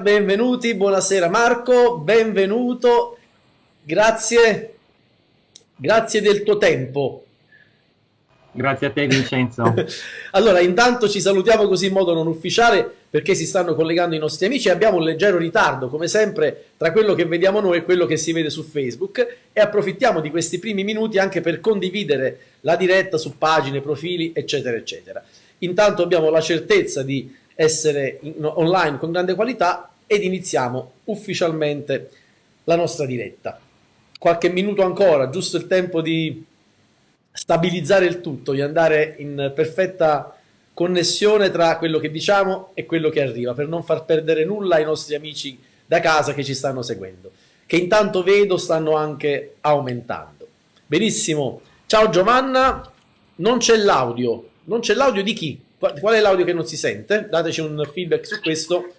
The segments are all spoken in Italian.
benvenuti, buonasera Marco, benvenuto, grazie, grazie del tuo tempo. Grazie a te Vincenzo. allora, intanto ci salutiamo così in modo non ufficiale perché si stanno collegando i nostri amici e abbiamo un leggero ritardo, come sempre, tra quello che vediamo noi e quello che si vede su Facebook e approfittiamo di questi primi minuti anche per condividere la diretta su pagine, profili, eccetera, eccetera. Intanto abbiamo la certezza di essere in, online con grande qualità ed iniziamo ufficialmente la nostra diretta. Qualche minuto ancora, giusto il tempo di stabilizzare il tutto, di andare in perfetta connessione tra quello che diciamo e quello che arriva, per non far perdere nulla ai nostri amici da casa che ci stanno seguendo, che intanto vedo stanno anche aumentando. Benissimo, ciao Giovanna, non c'è l'audio, non c'è l'audio di chi? Qual è l'audio che non si sente? Dateci un feedback su questo.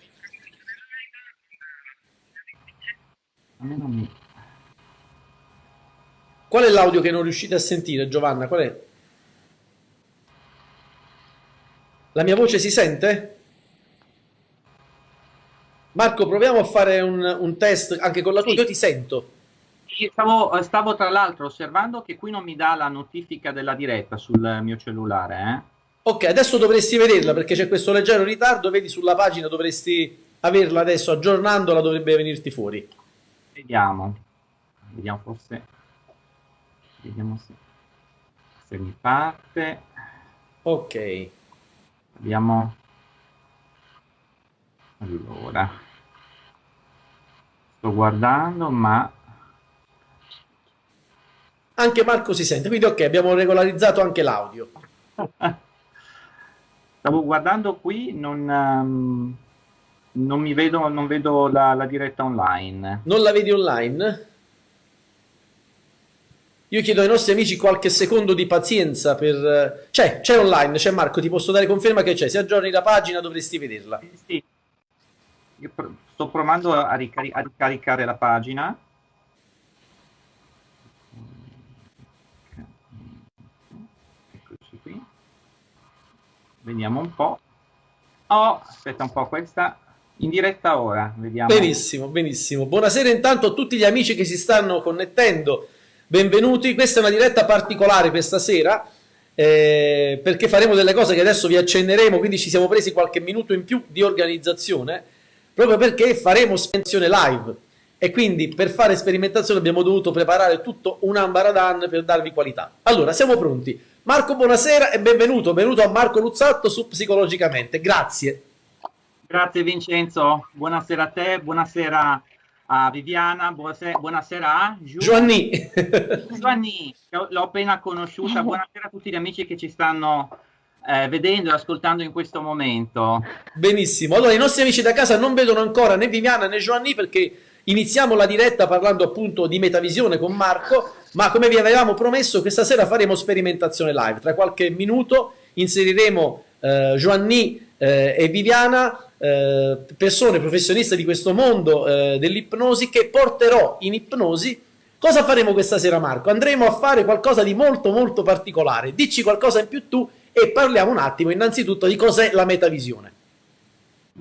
Qual è l'audio che non riuscite a sentire, Giovanna? Qual è? La mia voce si sente? Marco, proviamo a fare un, un test anche con la tua. Sì. Io ti sento. Stavo, stavo, tra l'altro osservando che qui non mi dà la notifica della diretta sul mio cellulare. Eh? Ok, adesso dovresti vederla perché c'è questo leggero ritardo, vedi sulla pagina, dovresti averla adesso, aggiornandola dovrebbe venirti fuori. Vediamo, vediamo forse, vediamo se, se mi parte. Ok. Vediamo. Allora, sto guardando ma... Anche Marco si sente, quindi ok, abbiamo regolarizzato anche l'audio. Stavo guardando qui, non, um, non mi vedo, non vedo la, la, diretta online. Non la vedi online? Io chiedo ai nostri amici qualche secondo di pazienza per... C'è, c'è online, c'è Marco, ti posso dare conferma che c'è. Se aggiorni la pagina dovresti vederla. Sì, Io sto provando a, ricari a ricaricare la pagina. Vediamo un po'. Oh, aspetta un po', questa in diretta ora, vediamo. Benissimo, benissimo. Buonasera intanto a tutti gli amici che si stanno connettendo. Benvenuti, questa è una diretta particolare questa sera. Eh, perché faremo delle cose che adesso vi accenneremo, quindi ci siamo presi qualche minuto in più di organizzazione, proprio perché faremo sperimentazione live e quindi per fare sperimentazione abbiamo dovuto preparare tutto un ambaradan per darvi qualità. Allora, siamo pronti. Marco, buonasera e benvenuto. Benvenuto a Marco Luzzatto su Psicologicamente. Grazie. Grazie Vincenzo. Buonasera a te, buonasera a Viviana, buonasera, buonasera a Giu Giovanni. Giovanni, l'ho appena conosciuta. Buonasera a tutti gli amici che ci stanno eh, vedendo e ascoltando in questo momento. Benissimo. Allora, i nostri amici da casa non vedono ancora né Viviana né Giovanni perché iniziamo la diretta parlando appunto di metavisione con Marco ma come vi avevamo promesso questa sera faremo sperimentazione live, tra qualche minuto inseriremo eh, Giovanni eh, e Viviana, eh, persone professioniste di questo mondo eh, dell'ipnosi che porterò in ipnosi. Cosa faremo questa sera Marco? Andremo a fare qualcosa di molto molto particolare, dici qualcosa in più tu e parliamo un attimo innanzitutto di cos'è la metavisione.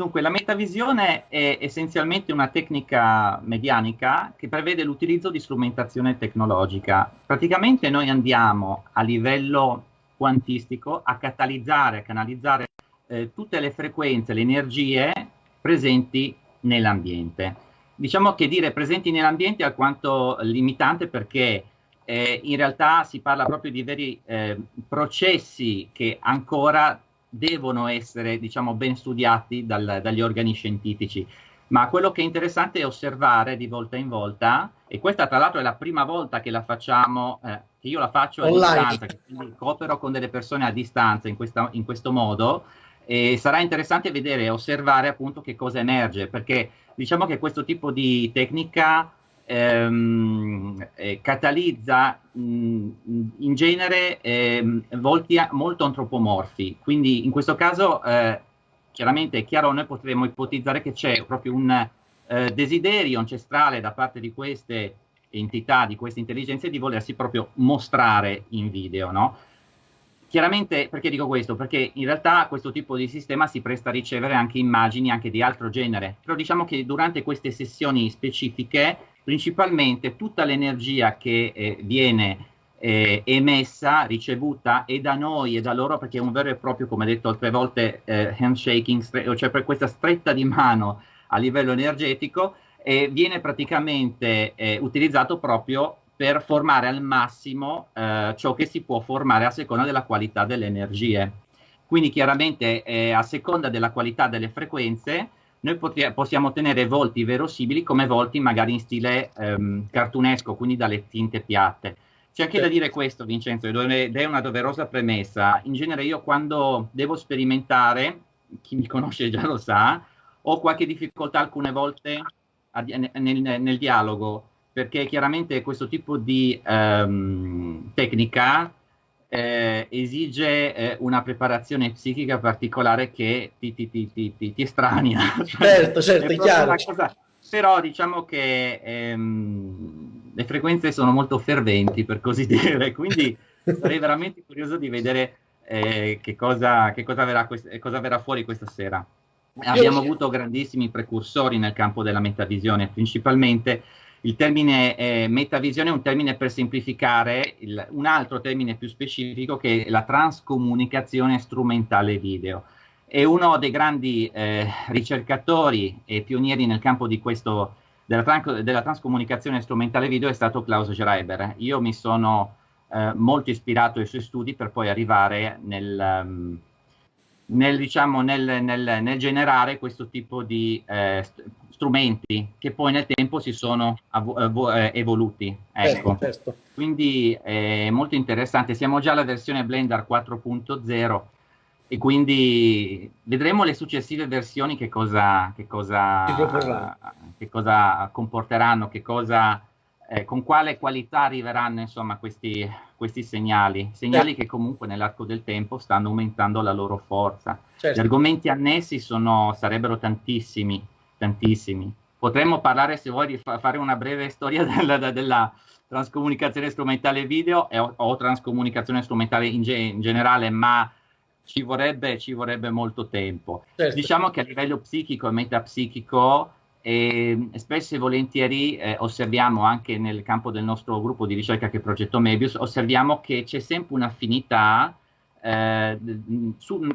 Dunque, la metavisione è essenzialmente una tecnica medianica che prevede l'utilizzo di strumentazione tecnologica. Praticamente noi andiamo a livello quantistico a catalizzare, a canalizzare eh, tutte le frequenze, le energie presenti nell'ambiente. Diciamo che dire presenti nell'ambiente è alquanto limitante perché eh, in realtà si parla proprio di veri eh, processi che ancora devono essere diciamo, ben studiati dal, dagli organi scientifici. Ma quello che è interessante è osservare di volta in volta, e questa tra l'altro è la prima volta che la facciamo, eh, che io la faccio a Online. distanza, quindi coopero con delle persone a distanza in, questa, in questo modo, e sarà interessante vedere e osservare appunto che cosa emerge, perché diciamo che questo tipo di tecnica ehm, eh, catalizza mh, in genere ehm, volti a, molto antropomorfi, quindi in questo caso eh, chiaramente è chiaro noi potremmo ipotizzare che c'è proprio un eh, desiderio ancestrale da parte di queste entità, di queste intelligenze di volersi proprio mostrare in video, no? Chiaramente, perché dico questo? Perché in realtà questo tipo di sistema si presta a ricevere anche immagini anche di altro genere, però diciamo che durante queste sessioni specifiche, principalmente tutta l'energia che eh, viene eh, emessa, ricevuta e da noi e da loro, perché è un vero e proprio, come detto altre volte, eh, handshaking, cioè per questa stretta di mano a livello energetico, viene praticamente eh, utilizzato proprio per formare al massimo eh, ciò che si può formare a seconda della qualità delle energie. Quindi chiaramente eh, a seconda della qualità delle frequenze noi possiamo ottenere volti verosimili come volti magari in stile ehm, cartunesco, quindi dalle tinte piatte. C'è anche da dire questo, Vincenzo, ed è una doverosa premessa. In genere io quando devo sperimentare, chi mi conosce già lo sa, ho qualche difficoltà alcune volte a, nel, nel, dialogo perché chiaramente questo tipo di um, tecnica eh, esige eh, una preparazione psichica particolare che ti, ti, ti, ti, ti estranea. Certo, certo, è chiaro. Cosa, però diciamo che ehm, le frequenze sono molto ferventi, per così dire, quindi sarei veramente curioso di vedere eh, che, cosa, che cosa, verrà cosa verrà fuori questa sera. Abbiamo avuto grandissimi precursori nel campo della metavisione, principalmente il termine eh, metavisione è un termine per semplificare il, un altro termine più specifico che è la transcomunicazione strumentale video. E uno dei grandi eh, ricercatori e pionieri nel campo questo, della, tran della, transcomunicazione strumentale video è stato Klaus Schreiber. Io mi sono eh, molto ispirato ai suoi studi per poi arrivare nel... Um, nel, diciamo, nel, nel, nel, generare questo tipo di eh, strumenti che poi nel tempo si sono eh, evoluti. Ecco. Certo, certo. Quindi è molto interessante. Siamo già alla versione Blender 4.0 e quindi vedremo le successive versioni che cosa, che cosa, che cosa comporteranno, che cosa eh, con quale qualità arriveranno insomma, questi, questi segnali, segnali certo. che comunque nell'arco del tempo stanno aumentando la loro forza. Certo. Gli argomenti annessi sono, sarebbero tantissimi, tantissimi. Potremmo parlare, se vuoi, di fa fare una breve storia della, della transcomunicazione strumentale video e, o, o, transcomunicazione strumentale in, ge in generale, ma ci vorrebbe, ci vorrebbe molto tempo. Certo. Diciamo che a livello psichico e metapsichico e spesso e volentieri eh, osserviamo anche nel campo del nostro gruppo di ricerca che è Progetto Mebius, osserviamo che c'è sempre un'affinità eh,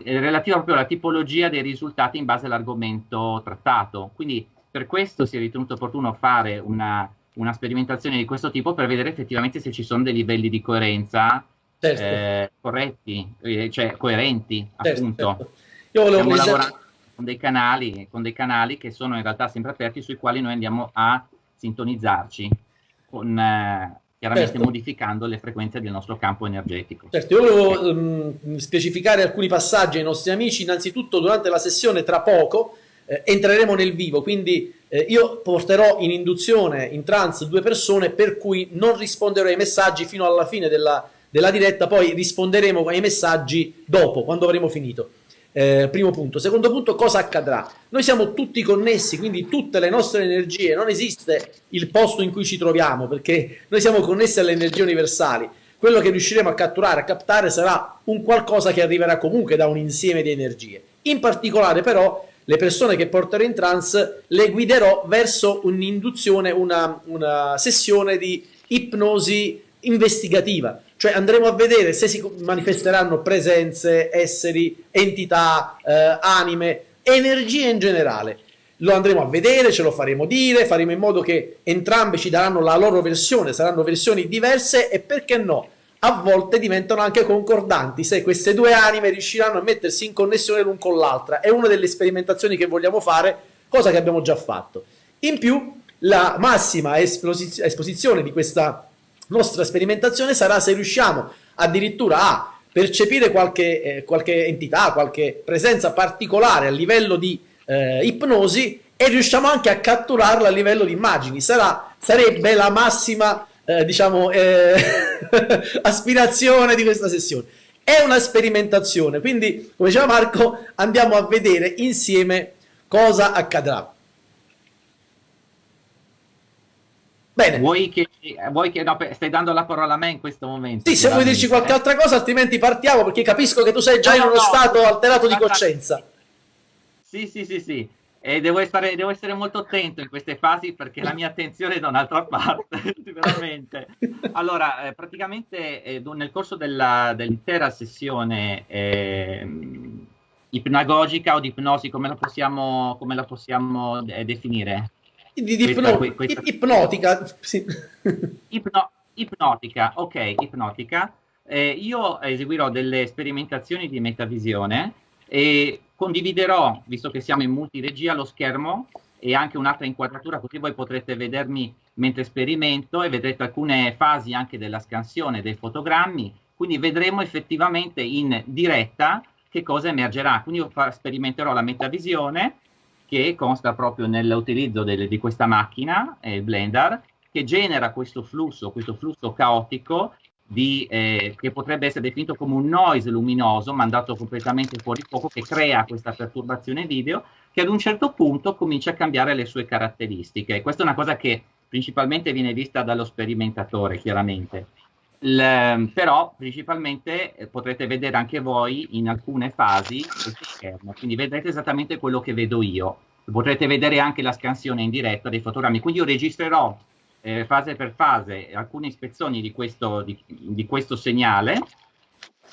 relativa proprio alla tipologia dei risultati in base all'argomento trattato. Quindi per questo si è ritenuto opportuno fare una, una, sperimentazione di questo tipo per vedere effettivamente se ci sono dei livelli di coerenza certo. eh, corretti, eh, cioè coerenti, certo, appunto. Certo. Io volevo Stiamo lavorando con dei, canali, con dei canali che sono in realtà sempre aperti sui quali noi andiamo a sintonizzarci con, eh, chiaramente certo. modificando le frequenze del nostro campo energetico. Certo, io volevo um, specificare alcuni passaggi ai nostri amici, innanzitutto durante la sessione tra poco eh, entreremo nel vivo, quindi eh, io porterò in induzione, in trance, due persone per cui non risponderò ai messaggi fino alla fine della, della diretta, poi risponderemo ai messaggi dopo, quando avremo finito. Eh, primo punto. Secondo punto, cosa accadrà? Noi siamo tutti connessi, quindi tutte le nostre energie, non esiste il posto in cui ci troviamo, perché noi siamo connessi alle energie universali. Quello che riusciremo a catturare, a captare, sarà un qualcosa che arriverà comunque da un insieme di energie. In particolare, però, le persone che porterò in trance le guiderò verso un'induzione, una, una sessione di ipnosi investigativa cioè andremo a vedere se si manifesteranno presenze, esseri, entità, eh, anime, energie in generale. Lo andremo a vedere, ce lo faremo dire, faremo in modo che entrambi ci daranno la loro versione, saranno versioni diverse e perché no? A volte diventano anche concordanti se queste due anime riusciranno a mettersi in connessione l'un con l'altra. È una delle sperimentazioni che vogliamo fare, cosa che abbiamo già fatto. In più, la massima esposizione di questa nostra sperimentazione sarà se riusciamo addirittura a percepire qualche, eh, qualche entità, qualche presenza particolare a livello di eh, ipnosi e riusciamo anche a catturarla a livello di immagini. Sarà, sarebbe la massima eh, diciamo, eh, aspirazione di questa sessione. È una sperimentazione, quindi come diceva Marco andiamo a vedere insieme cosa accadrà. Bene. Vuoi che, vuoi che no, stai dando la parola a me in questo momento? Sì, se vuoi dirci qualche eh? altra cosa, altrimenti partiamo perché capisco che tu sei già no, in uno no, stato alterato di coscienza. Sì, sì, sì, sì. E devo essere, devo essere, molto attento in queste fasi perché la mia attenzione è da un'altra parte, veramente. Allora, eh, praticamente eh, nel corso della, dell'intera sessione eh, ipnagogica o di ipnosi, come la possiamo, come la possiamo eh, definire? Di, di questa, ipno, questa... Ipnotica. Sì. Ipno, ipnotica, ok, ipnotica. Eh, io eseguirò delle sperimentazioni di metavisione e condividerò, visto che siamo in multiregia, lo schermo e anche un'altra inquadratura, così voi potrete vedermi mentre sperimento e vedrete alcune fasi anche della scansione dei fotogrammi, quindi vedremo effettivamente in diretta che cosa emergerà. Quindi io sperimenterò la metavisione che consta proprio nell'utilizzo di questa macchina, eh, Blender, che genera questo flusso, questo flusso caotico di, eh, che potrebbe essere definito come un noise luminoso mandato completamente fuori fuoco che crea questa perturbazione video che ad un certo punto comincia a cambiare le sue caratteristiche. Questa è una cosa che principalmente viene vista dallo sperimentatore, chiaramente. Il, però principalmente eh, potrete vedere anche voi in alcune fasi questo schermo, quindi vedrete esattamente quello che vedo io. Potrete vedere anche la scansione in diretta dei fotogrammi, quindi io registrerò eh, fase per fase alcune ispezioni di questo, di, di questo segnale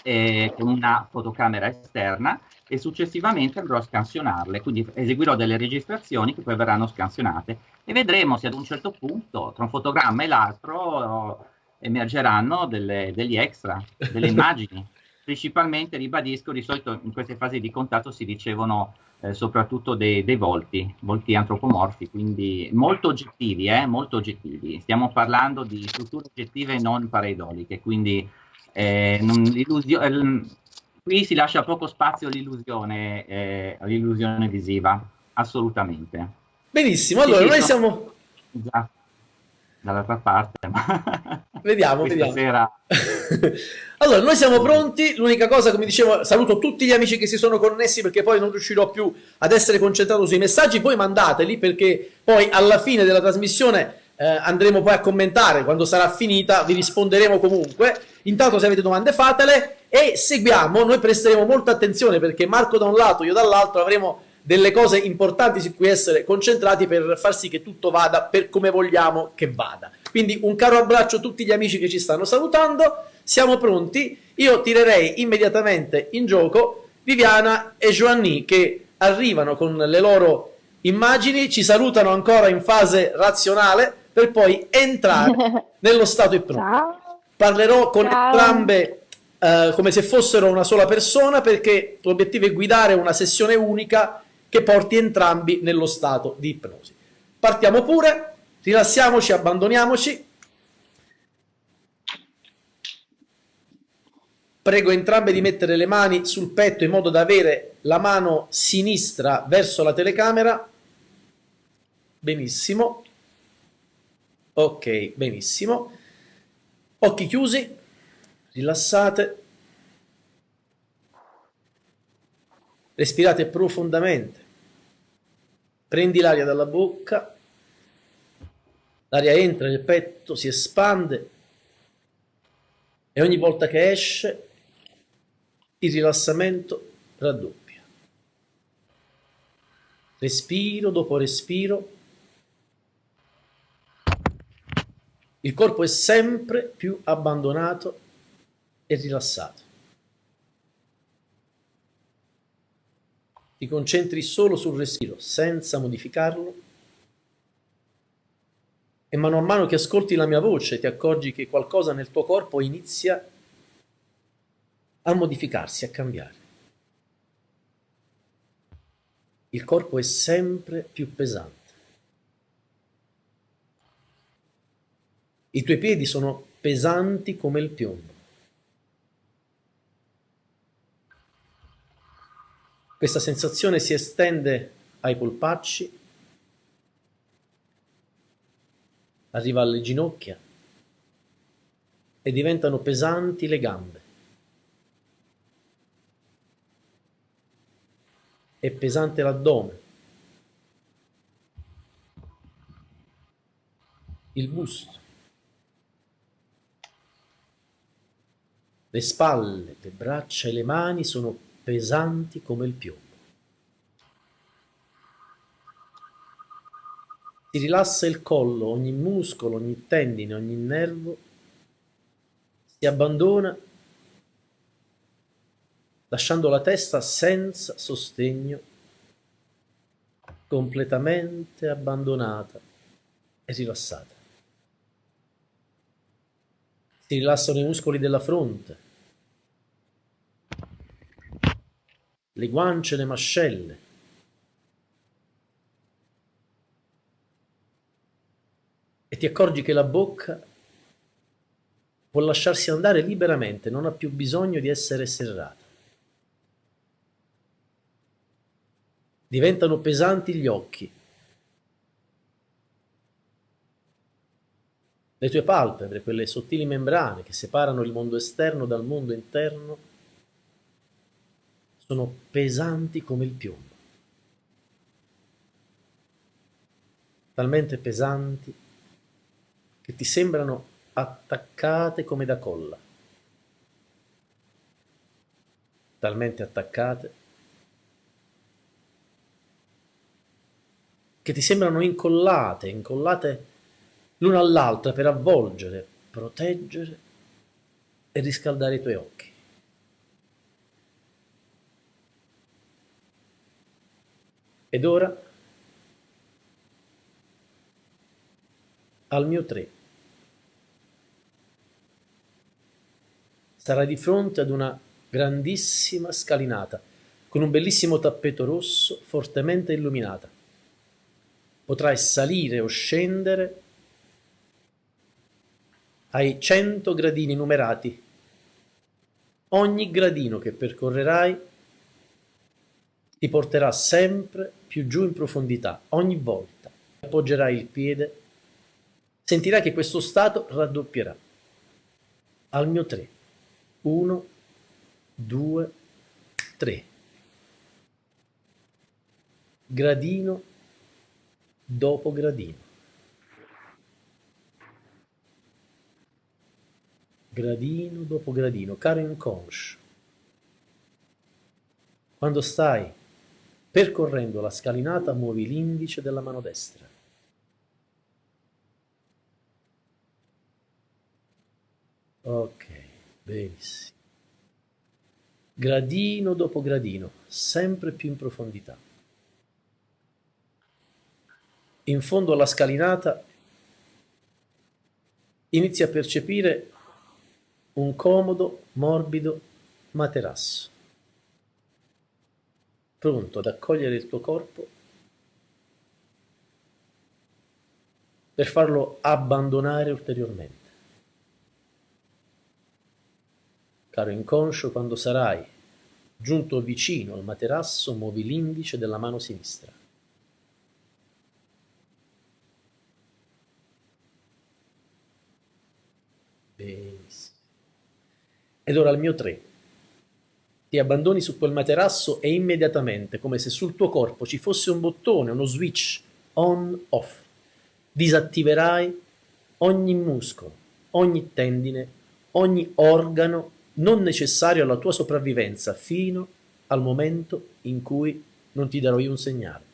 eh, con una fotocamera esterna e successivamente andrò a scansionarle, quindi eseguirò delle registrazioni che poi verranno scansionate. E vedremo se ad un certo punto tra un fotogramma e l'altro emergeranno delle, degli extra, delle immagini. Principalmente, ribadisco, di solito in queste fasi di contatto si ricevono eh, soprattutto dei, dei, volti, volti antropomorfi, quindi molto oggettivi, eh, molto oggettivi. Stiamo parlando di strutture oggettive non pareidoliche, quindi eh, eh, qui si lascia poco spazio all'illusione, eh, all'illusione visiva, assolutamente. Benissimo, allora noi siamo... Esatto dall'altra parte. Ma vediamo, vediamo. Sera... allora, noi siamo pronti. L'unica cosa, come dicevo, saluto tutti gli amici che si sono connessi perché poi non riuscirò più ad essere concentrato sui messaggi. Poi mandateli perché poi alla fine della trasmissione eh, andremo poi a commentare. Quando sarà finita vi risponderemo comunque. Intanto se avete domande fatele e seguiamo. Noi presteremo molta attenzione perché Marco da un lato, io dall'altro avremo delle cose importanti su cui essere concentrati per far sì che tutto vada per come vogliamo che vada. Quindi un caro abbraccio a tutti gli amici che ci stanno salutando, siamo pronti, io tirerei immediatamente in gioco Viviana e Joanny che arrivano con le loro immagini, ci salutano ancora in fase razionale per poi entrare nello stato ipnotico. Parlerò con Ciao. entrambe Uh, come se fossero una sola persona perché l'obiettivo è guidare una sessione unica che porti entrambi nello stato di ipnosi. Partiamo pure, rilassiamoci, abbandoniamoci. Prego entrambe di mettere le mani sul petto in modo da avere la mano sinistra verso la telecamera. Benissimo. Ok, benissimo. Occhi chiusi, rilassate. Respirate profondamente. Prendi l'aria dalla bocca, l'aria entra nel petto, si espande e ogni volta che esce il rilassamento raddoppia. Respiro dopo respiro. Il corpo è sempre più abbandonato e rilassato. ti concentri solo sul respiro senza modificarlo e mano a mano che ascolti la mia voce ti accorgi che qualcosa nel tuo corpo inizia a modificarsi, a cambiare. Il corpo è sempre più pesante. I tuoi piedi sono pesanti come il piombo. Questa sensazione si estende ai polpacci, arriva alle ginocchia e diventano pesanti le gambe. È pesante l'addome. il busto, le spalle, le braccia e le mani sono pesanti come il piombo. Si rilassa il collo, ogni muscolo, ogni tendine, ogni nervo si abbandona lasciando la testa senza sostegno, completamente abbandonata e rilassata. Si rilassano i muscoli della fronte, le guance, le mascelle, ti accorgi che la bocca può lasciarsi andare liberamente, non ha più bisogno di essere serrata. diventano pesanti gli occhi. Le tue palpebre, quelle sottili membrane che separano il mondo esterno dal mondo interno, sono pesanti come il piombo. Talmente pesanti che ti sembrano attaccate come da colla. Talmente attaccate che ti sembrano incollate, incollate l'una all'altra per avvolgere, proteggere e riscaldare i tuoi occhi. Ed ora al mio tre. Sarai di fronte ad una grandissima scalinata con un bellissimo tappeto rosso fortemente illuminata potrai salire o scendere ai 100 gradini numerati. Ogni gradino che percorrerai ti porterà sempre più giù in profondità, ogni volta. Appoggerai il piede, sentirai che questo stato raddoppierà. Al mio 3. 1, 2, 3. Gradino dopo gradino. Gradino dopo gradino, caro inconscio. Quando stai percorrendo la scalinata, muovi l'indice della mano destra. Ok, benissimo. Gradino dopo gradino, sempre più in profondità in fondo alla scalinata inizi a percepire un comodo, morbido materasso, pronto ad accogliere il tuo corpo per farlo abbandonare ulteriormente. Caro inconscio, quando sarai giunto vicino al materasso, muovi l'indice della mano sinistra. Benissimo. Ed ora il mio 3. Ti abbandoni su quel materasso e immediatamente, come se sul tuo corpo ci fosse un bottone, uno switch on-off, disattiverai ogni muscolo, ogni tendine, ogni organo non necessario alla tua sopravvivenza fino al momento in cui non ti darò io un segnale.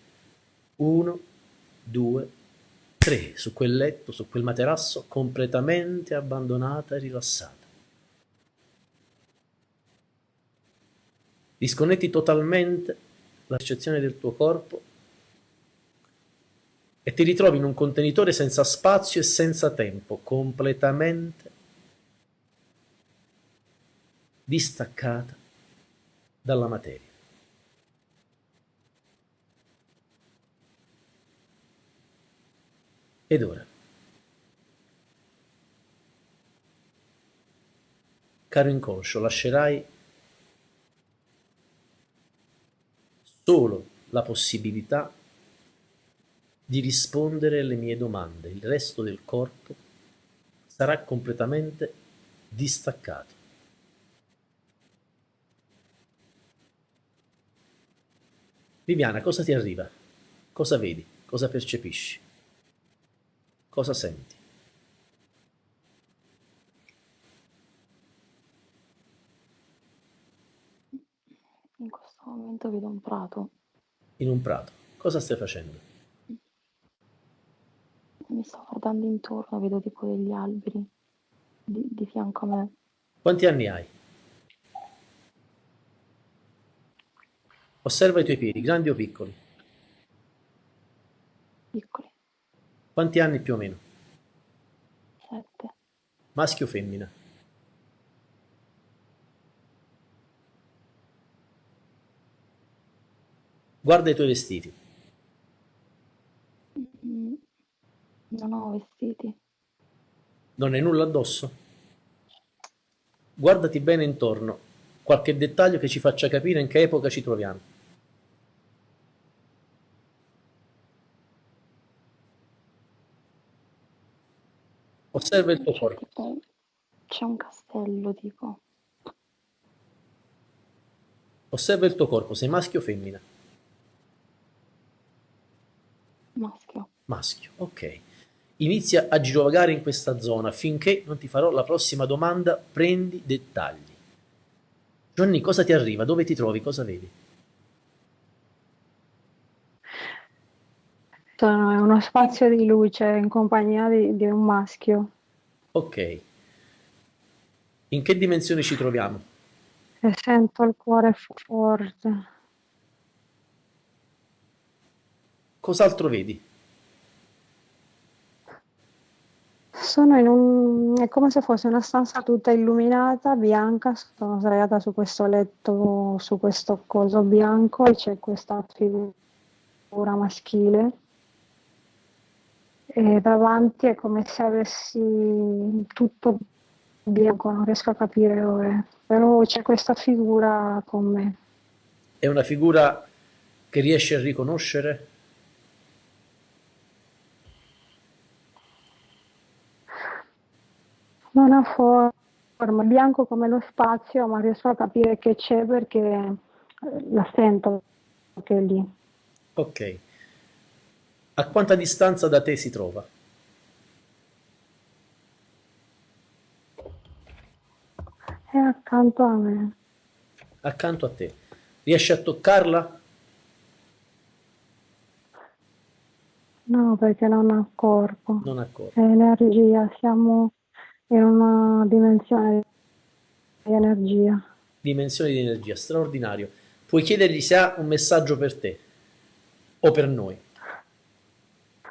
Uno, due, tre su quel letto, su quel materasso, completamente abbandonata e rilassata. Disconnetti totalmente la del tuo corpo e ti ritrovi in un contenitore senza spazio e senza tempo, completamente distaccata dalla materia. Ed ora? Caro inconscio, lascerai solo la possibilità di rispondere alle mie domande. Il resto del corpo sarà completamente distaccato. Viviana, cosa ti arriva? Cosa vedi? Cosa percepisci? Cosa senti? In questo momento vedo un prato. In un prato. Cosa stai facendo? Mi sto guardando intorno, vedo tipo degli alberi di, di fianco a me. Quanti anni hai? Osserva i tuoi piedi, grandi o piccoli? Piccoli, Quanti anni più o meno? sette. Maschio o femmina? Guarda i tuoi vestiti. Non ho vestiti. Non hai nulla addosso? Guardati bene intorno. Qualche dettaglio che ci faccia capire in che epoca ci troviamo. Osserva il tuo corpo. c'è un castello tipo. Osserva il tuo corpo. Sei maschio o femmina? Maschio. Maschio, ok. Inizia a girovagare in questa zona finché non ti farò la prossima domanda. Prendi dettagli. Johnny, cosa ti arriva? Dove ti trovi? Cosa vedi? Sono in uno spazio di luce in compagnia di, di un maschio Ok. In che dimensioni ci troviamo? e sento il cuore forte. Cos'altro vedi? Sono in un... è come se fosse una stanza tutta illuminata, bianca, sono sdraiata su questo letto, su questo coso bianco e c'è questa figura maschile e davanti è come se avessi tutto bianco, non riesco a capire dove, però c'è questa figura con me. È una figura che riesci a riconoscere? Non ha forma, bianco come lo spazio, ma riesco a capire che c'è perché eh, la sento che è lì. Ok. A quanta distanza da te si trova? È accanto a me. Accanto a te. Riesci a toccarla? No, perché non ha corpo, Non accorgo. è energia, siamo in una dimensione di energia. Dimensione di energia, straordinario. Puoi chiedergli se ha un messaggio per te o per noi.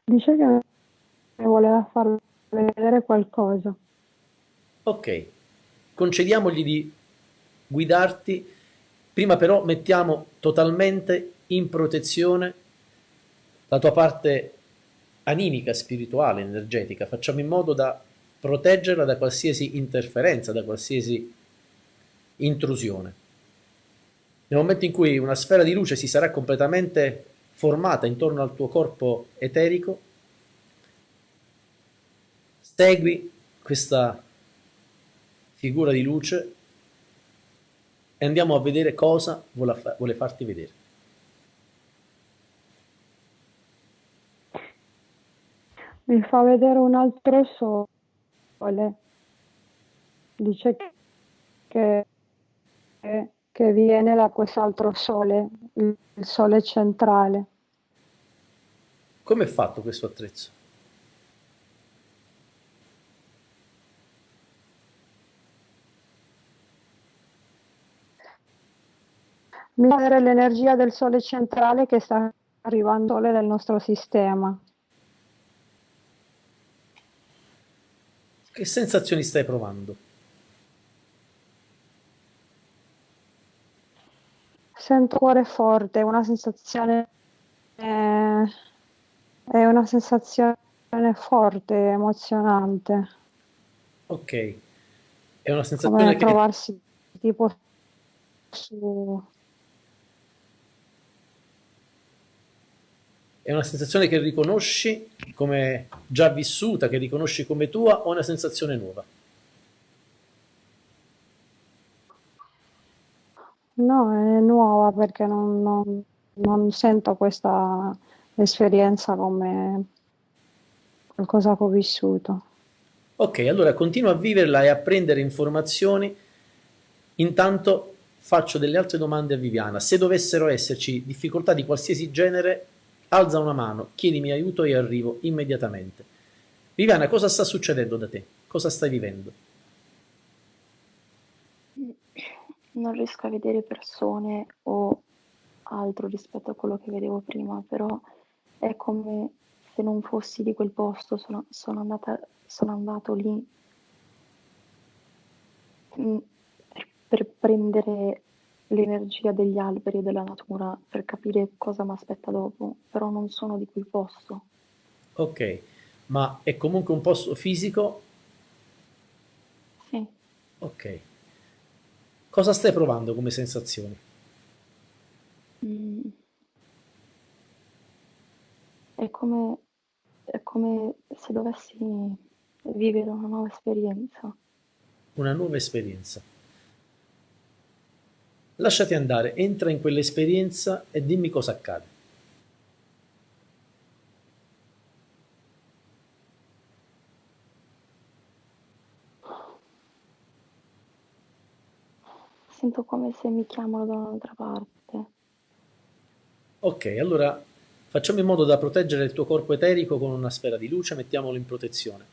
Dice che voleva far vedere qualcosa. Ok, concediamogli di guidarti, prima però mettiamo totalmente in protezione la tua parte animica, spirituale, energetica, facciamo in modo da proteggerla da qualsiasi interferenza, da qualsiasi intrusione. Nel momento in cui una sfera di luce si sarà completamente formata intorno al tuo corpo eterico, segui questa figura di luce e andiamo a vedere cosa vuole, fa- vuole farti vedere. Mi fa vedere un altro sole. Dice che, che, che viene da quest'altro sole, il sole centrale. Come è fatto questo attrezzo? Mi fa vedere l'energia del sole centrale che sta arrivando sole del nostro sistema. Che sensazioni stai provando? Sento cuore forte, una sensazione, eh, è una sensazione forte, emozionante, Ok, è una come sensazione che trovarsi tipo su, è una sensazione che riconosci come già vissuta, che riconosci come tua o è una sensazione nuova? No, è nuova perché non, non- non sento questa esperienza come qualcosa che ho vissuto. Ok, allora continua a viverla e a prendere informazioni. Intanto faccio delle altre domande a Viviana. Se dovessero esserci difficoltà di qualsiasi genere, alza una mano, chiedimi aiuto e arrivo immediatamente. Viviana, cosa sta succedendo da te? Cosa stai vivendo? Non riesco a vedere persone o altro rispetto a quello che vedevo prima, però è come se non fossi di quel posto, sono, sono, andata, sono andato lì mm, per, per prendere l'energia degli alberi e della natura, per capire cosa mi aspetta dopo, però non sono di quel posto. Ok, ma è comunque un posto fisico? Sì. Ok. Cosa stai provando come sensazioni? Mm. È come, è come se dovessi vivere una nuova esperienza. Una nuova esperienza. Lasciati andare, entra in quell'esperienza e dimmi cosa accade. Sento come se mi chiamano da un'altra parte. Ok, allora facciamo in modo da proteggere il tuo corpo eterico con una sfera di luce, mettiamolo in protezione,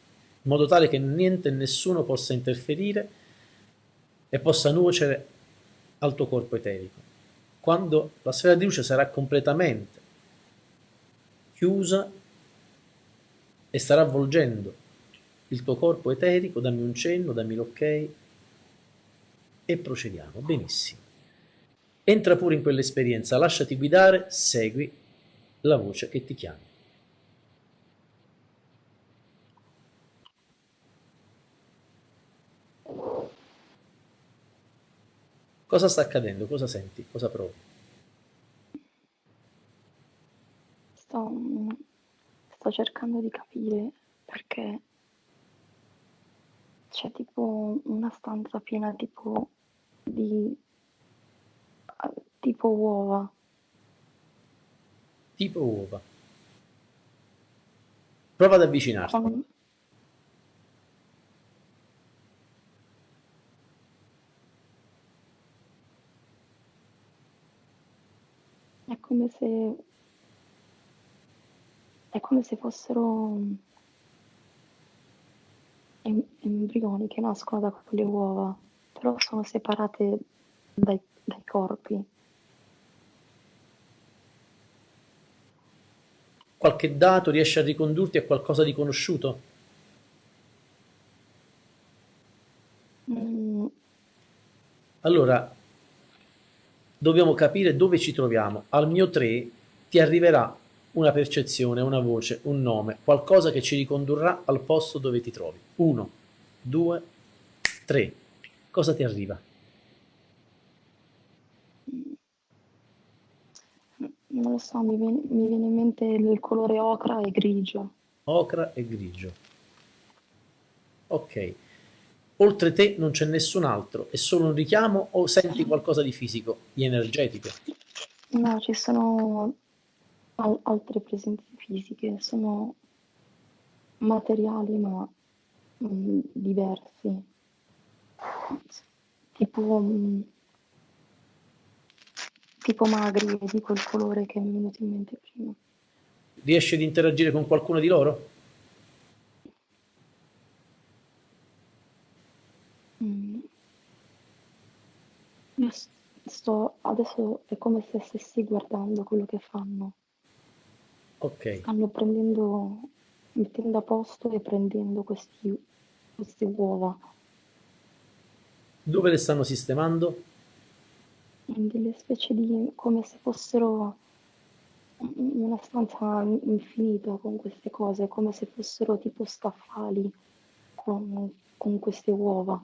in modo tale che niente e nessuno possa interferire e possa nuocere al tuo corpo eterico. Quando la sfera di luce sarà completamente chiusa e starà avvolgendo il tuo corpo eterico, dammi un cenno, dammi l'ok e procediamo. Benissimo. Entra pure in quell'esperienza, lasciati guidare, segui la voce che ti chiama. Cosa sta accadendo? Cosa senti? Cosa provi? Sto, sto cercando di capire perché c'è tipo una stanza piena tipo di tipo uova. Tipo uova. Prova ad avvicinarti. Con- È come se è come se fossero embrioni che nascono da quelle uova, però sono separate dai, dai corpi. Qualche dato riesce a ricondurti a qualcosa di conosciuto? Mm, Allora, dobbiamo capire dove ci troviamo. Al mio 3 ti arriverà una percezione, una voce, un nome, qualcosa che ci ricondurrà al posto dove ti trovi. 1, 2, 3. Cosa ti arriva? non lo so, mi viene, mi viene in mente il colore ocra e grigio. Ocra e grigio. Ok. Oltre te non c'è nessun altro, è solo un richiamo o senti qualcosa di fisico, di energetico? No, ci sono al- altre presenze fisiche, sono materiali ma mm, diversi, tipo, mm, tipo magri di quel colore che mi è venuto in mente prima. Riesci ad interagire con qualcuno di loro? Mm. Sto, adesso è come se stessi guardando quello che fanno. Ok. Stanno prendendo, mettendo a posto e prendendo questi, queste uova Dove le stanno sistemando? in delle specie di, come se fossero una stanza infinita con queste cose, come se fossero tipo scaffali con, con queste uova.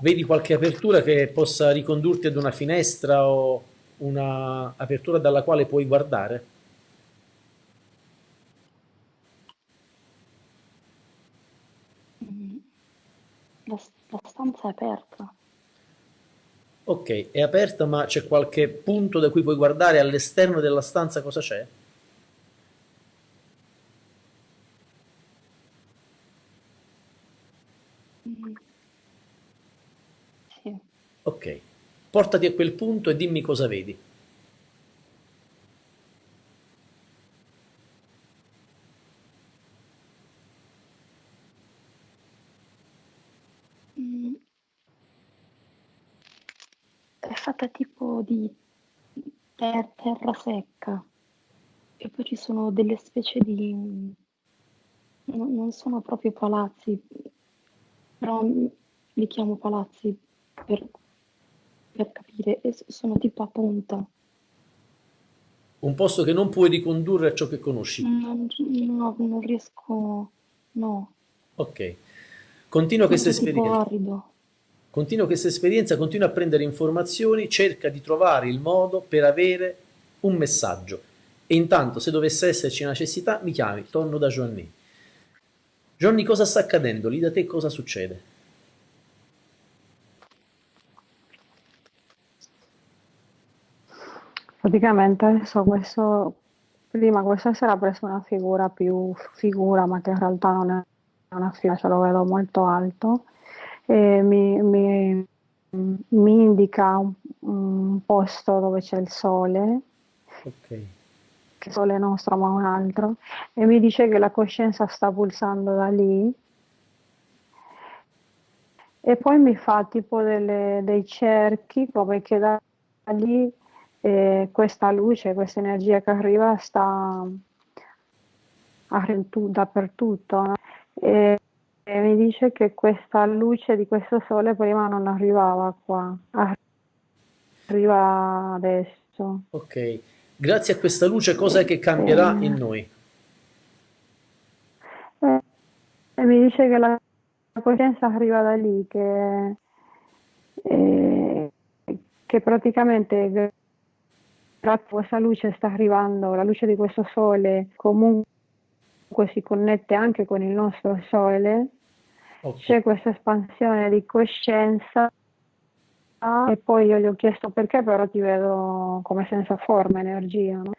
Vedi qualche apertura che possa ricondurti ad una finestra o una apertura dalla quale puoi guardare? Mm. La, stanza è aperta. Ok, è aperta ma c'è qualche punto da cui puoi guardare all'esterno della stanza cosa c'è? Mm. Sì. Ok, portati a quel punto e dimmi cosa vedi. Fatta tipo di ter- terra secca e poi ci sono delle specie di... non non sono proprio palazzi, però li chiamo palazzi per, per capire, e sono tipo a punta. Un posto che non puoi ricondurre a ciò che conosci. Non, no, non riesco, no, Ok. Continua questa esperienza. arido. Continua questa esperienza, continua a prendere informazioni, cerca di trovare il modo per avere un messaggio. E intanto, se dovesse esserci una necessità, mi chiami, torno da Johnny. Johnny, cosa sta accadendo? Lì da te cosa succede? Praticamente adesso questo, prima questa sera ha preso una figura più figura, ma che in realtà non è una figura, ce lo vedo molto alto, e mi, mi- mi indica un, un posto dove c'è il sole, Ok. che il sole nostro ma un altro, e mi dice che la coscienza sta pulsando da lì, e poi mi fa tipo delle- dei cerchi, come che da lì eh, questa luce, questa energia che arriva sta dappertutto, no? E, e mi dice che questa luce di questo sole prima non arrivava qua, arriva adesso. Ok. Grazie a questa luce, cosa è che cambierà in noi? E, e mi dice che la coscienza arriva da lì, che, eh, che praticamente grazie a questa luce sta arrivando, la luce di questo sole comunque si connette anche con il nostro sole, Ok. c'è questa espansione di coscienza e poi io gli ho chiesto perché però ti vedo come senza forma, energia, no?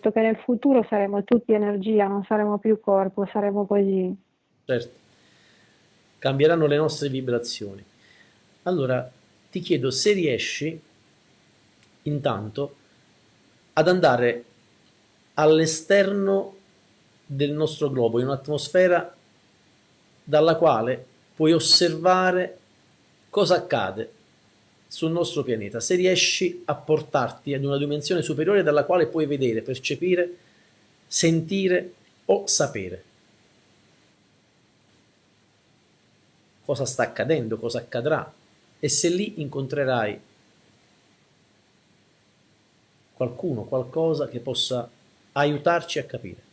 Che nel futuro saremo tutti energia, non saremo più corpo, saremo così. Certo. Cambieranno le nostre vibrazioni. Allora, ti chiedo se riesci intanto ad andare all'esterno del nostro globo, in un'atmosfera dalla quale puoi osservare cosa accade sul nostro pianeta, se riesci a portarti ad una dimensione superiore dalla quale puoi vedere, percepire, sentire o sapere cosa sta accadendo, cosa accadrà e se lì incontrerai qualcuno, qualcosa che possa aiutarci a capire.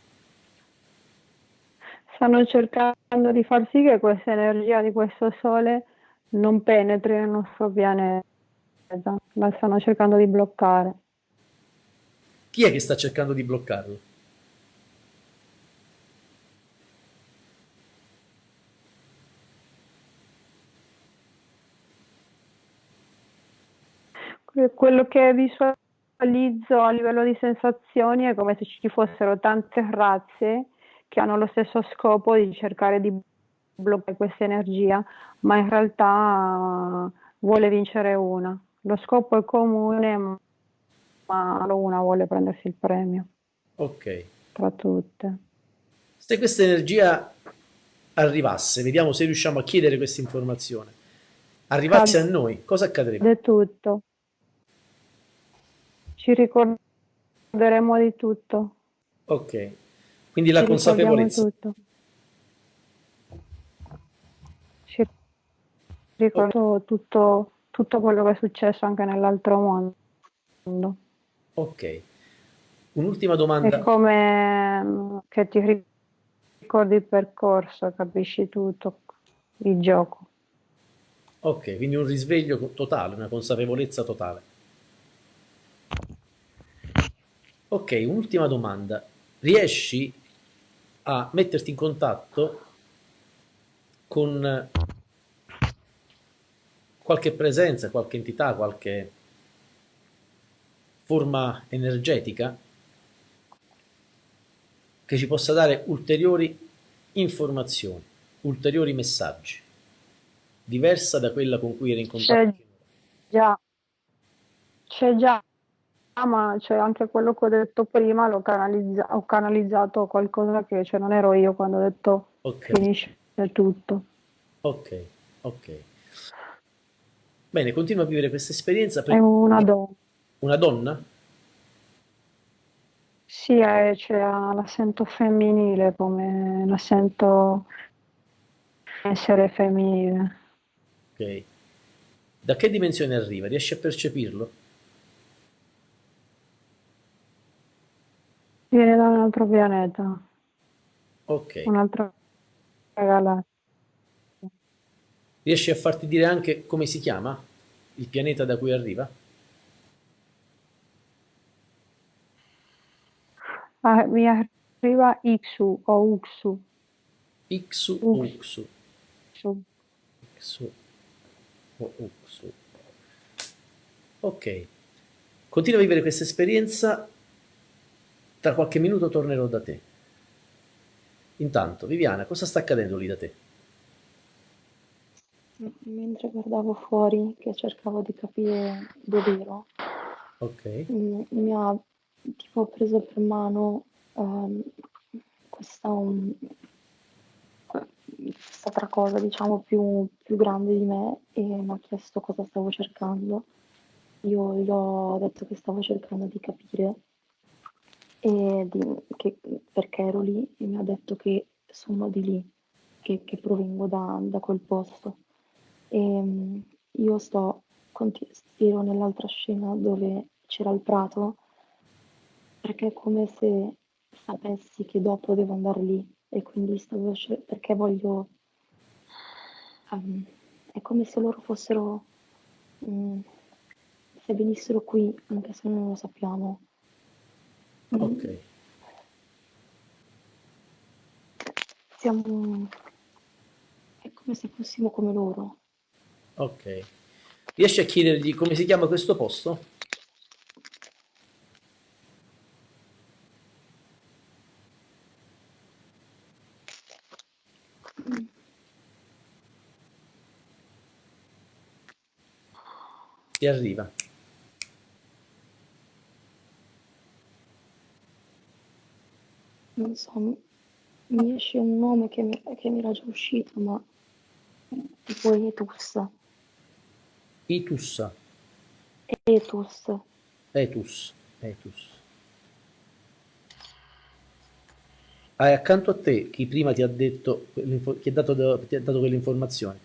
Stanno cercando di far sì che questa energia di questo sole non penetri nel nostro pianeta, la stanno cercando di bloccare. Chi è che sta cercando di bloccarlo? Que- Quello che visualizzo a livello di sensazioni è come se ci fossero tante razze che hanno lo stesso scopo di cercare di bloccare questa energia, ma in realtà vuole vincere una. Lo scopo è comune, ma solo una vuole prendersi il premio Ok. tra tutte. Se questa energia arrivasse, vediamo se riusciamo a chiedere questa informazione, arrivasse a noi, cosa accadrebbe? È tutto. Ci ricorderemo di tutto. Ok. Quindi la consapevolezza. tutto. Ci ricordo tutto, tutto quello che è successo anche nell'altro mondo. Ok. Un'ultima È domanda. come mm, che ti ricordi il percorso, capisci tutto, il gioco. Ok, quindi un risveglio totale, una consapevolezza totale. Ok, un'ultima domanda. Riesci a metterti in contatto con qualche presenza, qualche entità, qualche forma energetica che ci possa dare ulteriori informazioni, ulteriori messaggi? diversa da quella con cui era in contatto. C'è già, c'è già, ma c'è anche quello che ho detto prima, l'ho canalizza- ho canalizzato qualcosa che cioè, non ero io quando ho detto Ok, finisce tutto. ok, ok. Bene, continua a vivere questa esperienza. È una donna. Una donna? Sì, eh, cioè, la sento femminile come la sento essere femminile. Ok. Da che dimensione arriva? Riesci a percepirlo? Viene da un altro pianeta, Ok. un'altra galassia. Riesci a farti dire anche come si chiama il pianeta da cui arriva? Ah, mi arriva Ixu o Uxu. Ixu o Ux. Uxu? Ixu. Ixu o Uxu. Ok. Continua a vivere questa esperienza. Tra qualche minuto tornerò da te. Intanto, Viviana, cosa sta accadendo lì da te? Mentre guardavo fuori, che cercavo di capire dove ero, Ok. mm, mi ha tipo preso per mano ehm, questa, um, quest'altra cosa, diciamo, più, più grande di me e mi ha chiesto cosa stavo cercando. Io gli ho detto che stavo cercando di capire e di- che- perché ero lì e mi ha detto che sono di lì, che, che provengo da, da quel posto. E mm, io sto, ero nell'altra scena dove c'era il prato perché è come se sapessi che dopo devo andare lì e quindi stavo perché voglio ehm, è come se loro fossero mm, se venissero qui anche se non lo sappiamo Ok. siamo è come se fossimo come loro Ok. Riesci a chiedergli come si chiama questo posto? Ti arriva. Non so mi mi esce un nome che mi, che mi era già uscito ma tipo Etus Itussa. Etus Etus. Etus. Hai accanto a te chi prima ti ha detto, chi ha dato, ti ha dato quelle informazioni.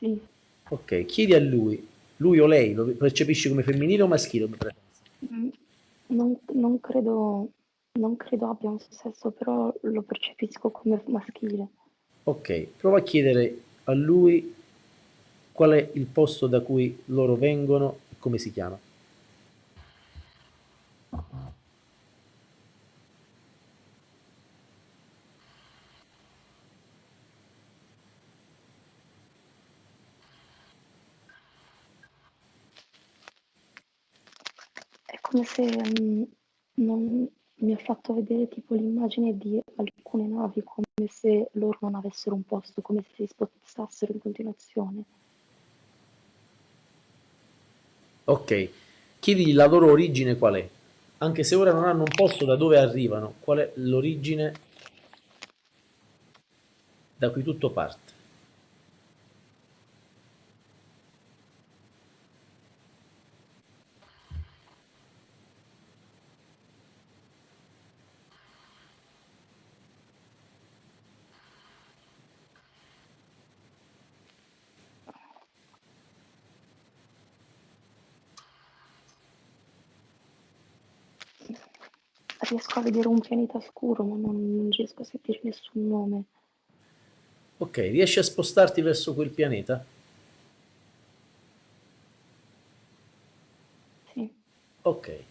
sì Ok, chiedi a lui, lui o lei lo percepisci come femminile o maschile? Mm, Non, non credo, non credo abbia un sesso, però lo percepisco come maschile. Ok, prova a chiedere a lui qual è il posto da cui loro vengono e come si chiama. È come se mm, non, mi ha fatto vedere tipo l'immagine di alcune navi, come se loro non avessero un posto, come se si spostassero in continuazione. Ok, chiedigli la loro origine qual è, anche se ora non hanno un posto da dove arrivano, qual è l'origine da cui tutto parte. Riesco a vedere un pianeta scuro, ma non, non riesco a sentire nessun nome. Ok, riesci a spostarti verso quel pianeta? Sì, Ok.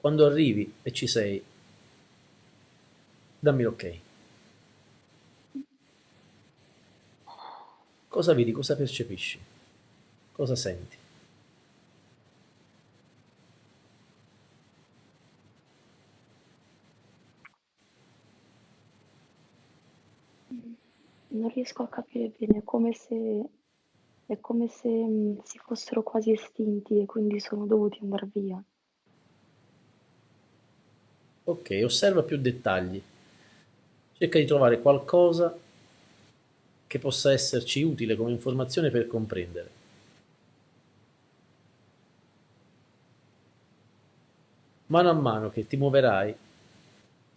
Quando arrivi e ci sei, dammi l'ok. Cosa vedi? Cosa percepisci? Cosa senti? Non riesco a capire bene, è come se, è come se mh, si fossero quasi estinti e quindi sono dovuti andare via. Ok, osserva più dettagli. Cerca di trovare qualcosa che possa esserci utile come informazione per comprendere. Mano a mano che ti muoverai,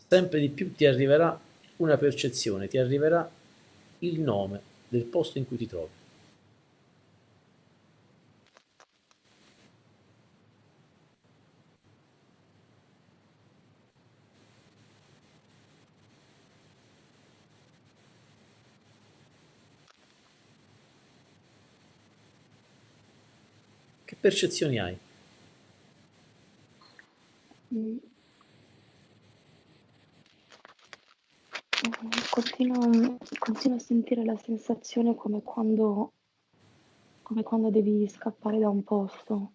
sempre di più ti arriverà una percezione, ti arriverà il nome del posto in cui ti trovi. Che percezioni hai? Mm. Continuo, continuo a sentire la sensazione come quando, come quando devi scappare da un posto.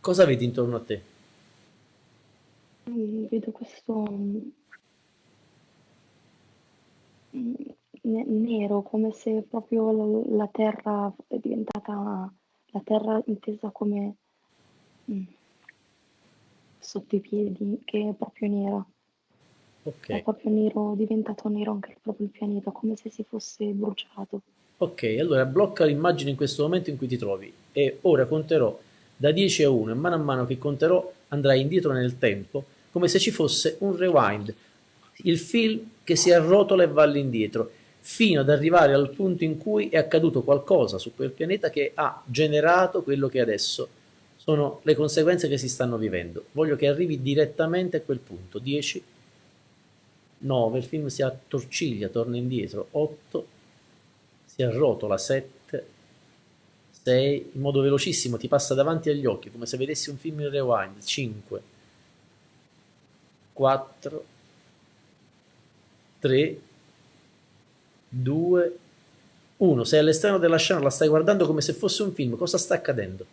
Cosa vedi intorno a te? Mm, Vedo questo mm, ne- nero, come se proprio la, la terra è diventata, la terra intesa come mm, sotto i piedi, che è proprio nera. È Ok, proprio nero, diventato nero anche proprio il pianeta, come se si fosse bruciato. ok, allora blocca l'immagine in questo momento in cui ti trovi e ora conterò da 10 a 1 e mano a mano che conterò andrai indietro nel tempo come se ci fosse un rewind, il film che si arrotola e va all'indietro fino ad arrivare al punto in cui è accaduto qualcosa su quel pianeta che ha generato quello che adesso sono le conseguenze che si stanno vivendo. Voglio che arrivi direttamente a quel punto. 10, 9, il film si attorciglia, torna indietro. 8, si arrotola. 7, 6, in modo velocissimo ti passa davanti agli occhi, come se vedessi un film in rewind. 5, 4, 3, 2, 1. Sei all'esterno della scena, la stai guardando come se fosse un film. Cosa sta accadendo?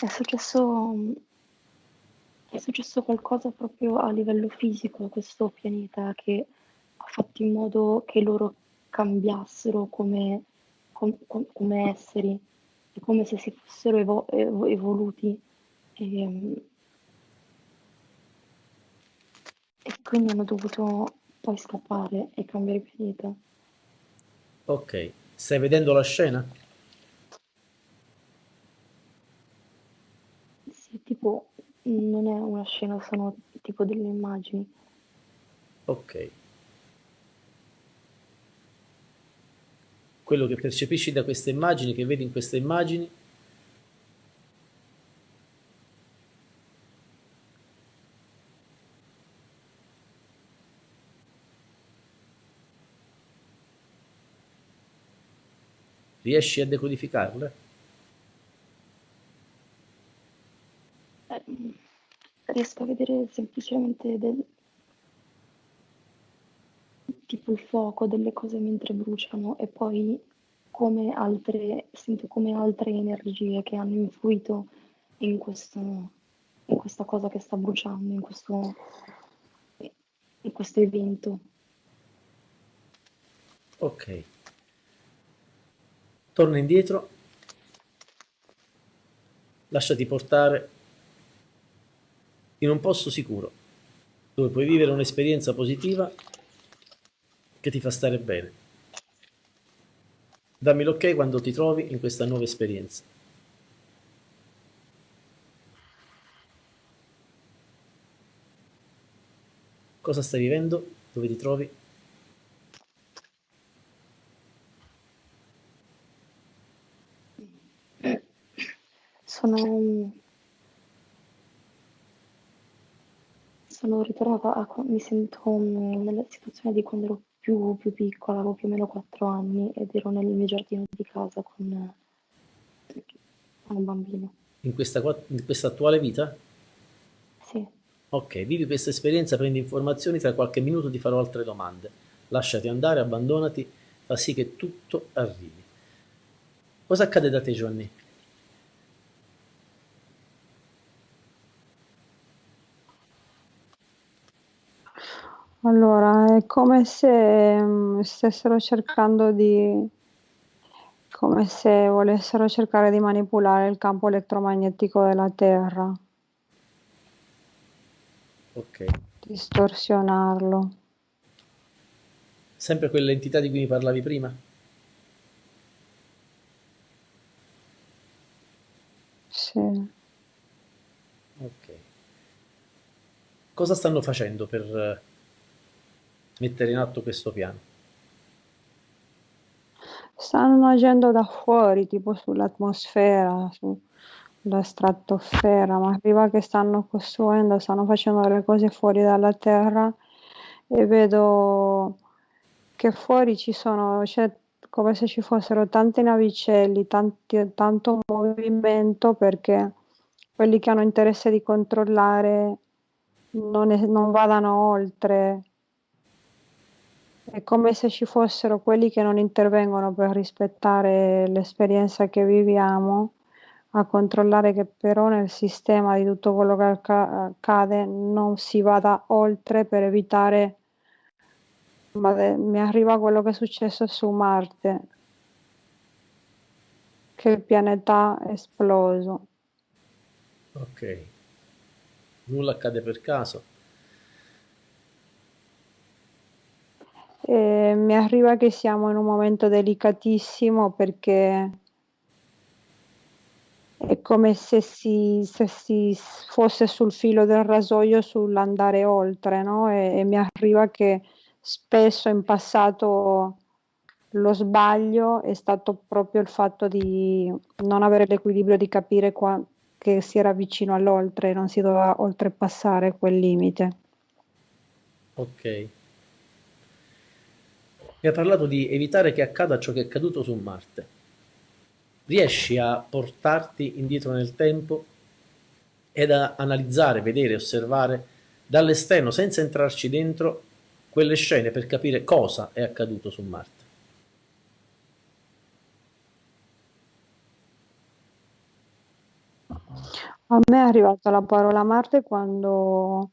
È successo, è successo qualcosa proprio a livello fisico a questo pianeta che ha fatto in modo che loro cambiassero come, com- com- come esseri, è come se si fossero evo- evo- evoluti e, e quindi hanno dovuto poi scappare e cambiare pianeta. Ok, stai vedendo la scena? Sì, tipo, non è una scena, sono tipo delle immagini. Ok. Quello che percepisci da queste immagini, che vedi in queste immagini, riesci a decodificarle? Eh, riesco a vedere semplicemente del, tipo il fuoco delle cose mentre bruciano e poi come altre, sento come altre energie che hanno influito in questo, in questa cosa che sta bruciando, in questo, in questo evento. Ok. Torna indietro, lasciati portare in un posto sicuro, dove puoi vivere un'esperienza positiva che ti fa stare bene. Dammi l'ok quando ti trovi in questa nuova esperienza. Cosa stai vivendo? Dove ti trovi? Sono, sono ritornata a, mi sento nella situazione di quando ero più, più piccola, avevo più o meno 4 anni ed ero nel mio giardino di casa con, con un bambino. In questa, in questa attuale vita? Sì, Ok, vivi questa esperienza, prendi informazioni, tra qualche minuto ti farò altre domande. Lasciati andare, abbandonati, fa sì che tutto arrivi. Cosa accade da te, Giovanni? Allora, è come se mm, stessero cercando di, come se volessero cercare di manipolare il campo elettromagnetico della Terra, Ok. distorsionarlo. Sempre quell'entità di cui mi parlavi prima? Sì. Ok. Cosa stanno facendo per eh, mettere in atto questo piano? Stanno agendo da fuori, tipo sull'atmosfera, sulla stratosfera, ma arriva che stanno costruendo, stanno facendo le cose fuori dalla Terra e vedo che fuori ci sono, c'è come se ci fossero tanti navicelli, tanti, tanto movimento perché quelli che hanno interesse di controllare non, è- non vadano oltre. È come se ci fossero quelli che non intervengono per rispettare l'esperienza che viviamo, a controllare che però nel sistema di tutto quello che acca- accade non si vada oltre per evitare ma mi arriva quello che è successo su Marte, che il pianeta è esploso. Ok. Nulla accade per caso. E mi arriva che siamo in un momento delicatissimo perché è come se si, se si fosse sul filo del rasoio sull'andare oltre, no? E, e mi arriva che spesso in passato lo sbaglio è stato proprio il fatto di non avere l'equilibrio di capire qua- che si era vicino all'oltre non si doveva oltrepassare quel limite. Ok. Mi ha parlato di evitare che accada ciò che è accaduto su Marte. Riesci a portarti indietro nel tempo ed a analizzare, vedere, osservare dall'esterno, senza entrarci dentro, quelle scene per capire cosa è accaduto su Marte? A me è arrivata la parola Marte quando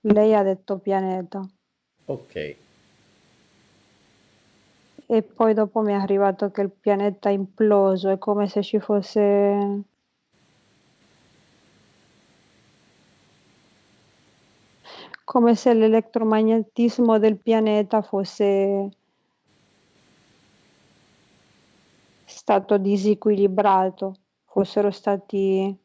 lei ha detto pianeta Ok, e poi dopo mi è arrivato che il pianeta è imploso, è come se ci fosse come se l'elettromagnetismo del pianeta fosse stato disequilibrato, fossero stati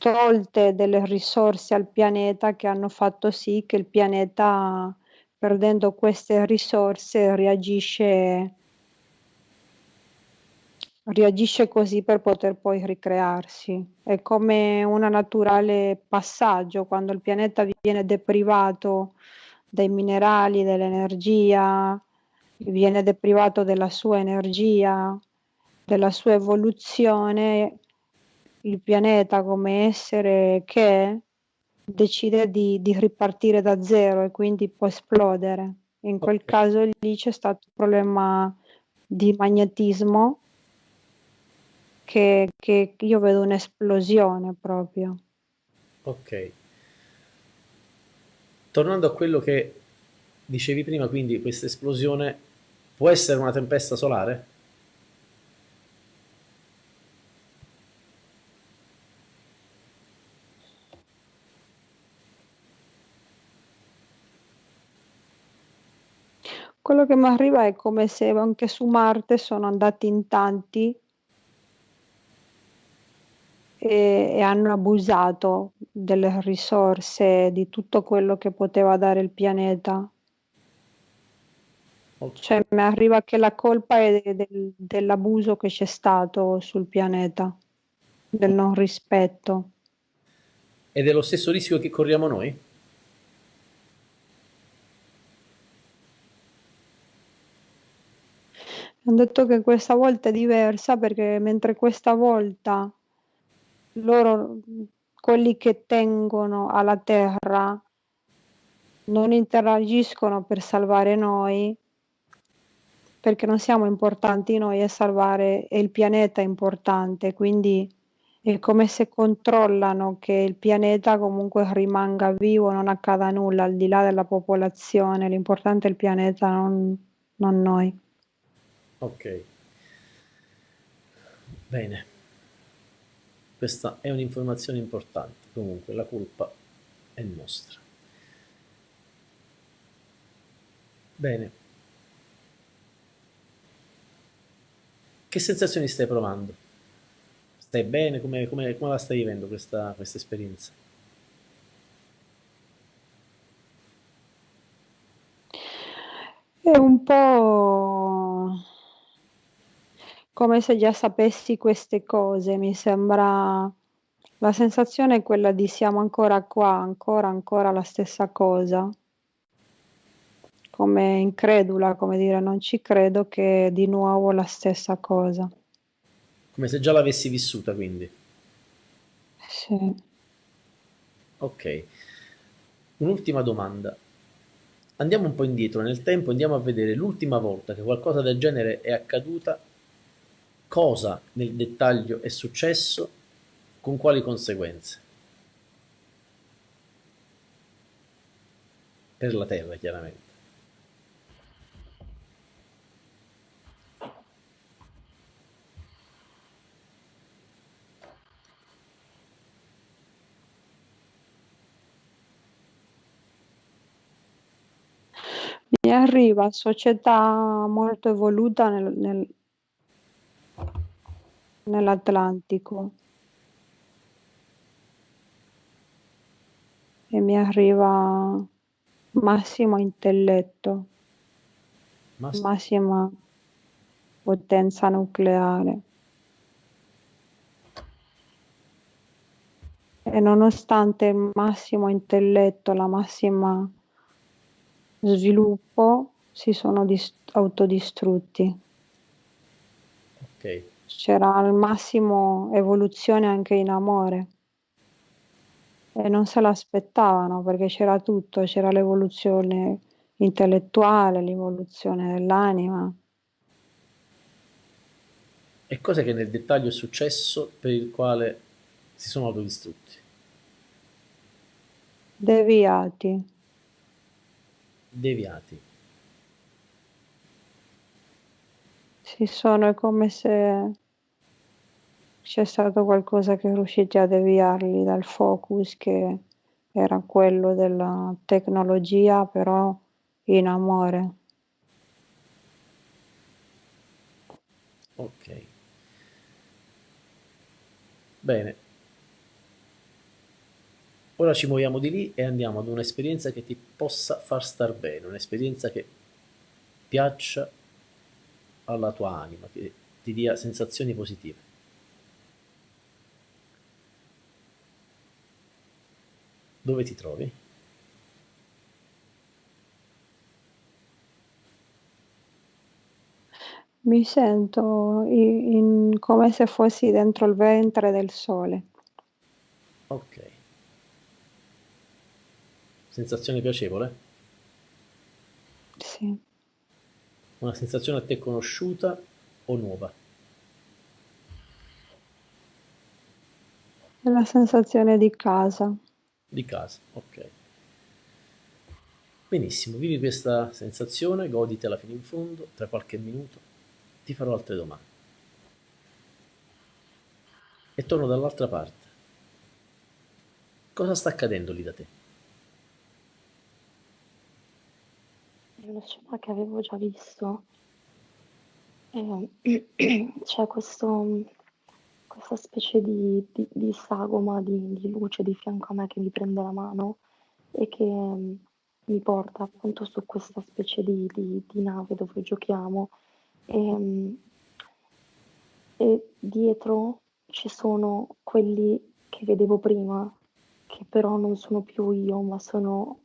tolte delle risorse al pianeta che hanno fatto sì che il pianeta, perdendo queste risorse, reagisce, reagisce così per poter poi ricrearsi. È come un naturale passaggio quando il pianeta viene deprivato dai minerali, dell'energia, viene deprivato della sua energia, della sua evoluzione il pianeta come essere che è, decide di, di ripartire da zero e quindi può esplodere. In quel ok, caso lì c'è stato un problema di magnetismo che, che io vedo un'esplosione proprio. ok. Tornando a quello che dicevi prima, quindi questa esplosione può essere una tempesta solare? Quello che mi arriva è come se anche su Marte sono andati in tanti e, e hanno abusato delle risorse, di tutto quello che poteva dare il pianeta. Cioè, mi arriva che la colpa è de- del- dell'abuso che c'è stato sul pianeta, del non rispetto. Ed è lo stesso rischio che corriamo noi? Hanno detto che questa volta è diversa perché mentre questa volta loro, quelli che tengono alla terra, non interagiscono per salvare noi, perché non siamo importanti noi e salvare è il pianeta importante, quindi è come se controllano che il pianeta comunque rimanga vivo, non accada nulla al di là della popolazione, l'importante è il pianeta, non, non noi. Ok. Bene. Questa è un'informazione importante. Comunque la colpa è nostra. Bene. Che sensazioni stai provando? Stai bene? Come, come, come la stai vivendo questa, questa esperienza? È un po' come se già sapessi queste cose, mi sembra la sensazione è quella di siamo ancora qua, ancora, ancora la stessa cosa. Come incredula, come dire non ci credo che è di nuovo la stessa cosa. Come se già l'avessi vissuta, quindi. Sì. Ok. Un'ultima domanda. Andiamo un po' indietro nel tempo, andiamo a vedere l'ultima volta che qualcosa del genere è accaduta, cosa nel dettaglio è successo, con quali conseguenze. Per la Terra, chiaramente. Mi arriva società molto evoluta nel, nel, nell'Atlantico e mi arriva massimo intelletto, Massimo. massima potenza nucleare. E nonostante il massimo intelletto, la massima sviluppo si sono dis- autodistrutti. Ok. C'era al massimo evoluzione anche in amore e non se l'aspettavano perché c'era tutto, c'era l'evoluzione intellettuale, l'evoluzione dell'anima. E cos'è che nel dettaglio è successo per il quale si sono autodistrutti? Deviati. Deviati. Si sono, è come se c'è stato qualcosa che è a deviarli dal focus che era quello della tecnologia, però in amore. Ok. Bene. Ora ci muoviamo di lì e andiamo ad un'esperienza che ti possa far star bene, un'esperienza che piaccia alla tua anima, che ti dia sensazioni positive. Dove ti trovi? Mi sento i- in- come se fossi dentro il ventre del sole. Ok. Sensazione piacevole? Sì, Una sensazione a te conosciuta o nuova? la sensazione di casa. Di casa, ok. Benissimo, vivi questa sensazione, goditela fino in fondo, tra qualche minuto ti farò altre domande. E torno dall'altra parte. Cosa sta accadendo lì da te? Una scena che avevo già visto. E c'è questo, questa specie di, di- di sagoma di, di luce di fianco a me che mi prende la mano e che mm, mi porta appunto su questa specie di, nave dove giochiamo. E, mm, e dietro ci sono quelli che vedevo prima, che però non sono più io, ma sono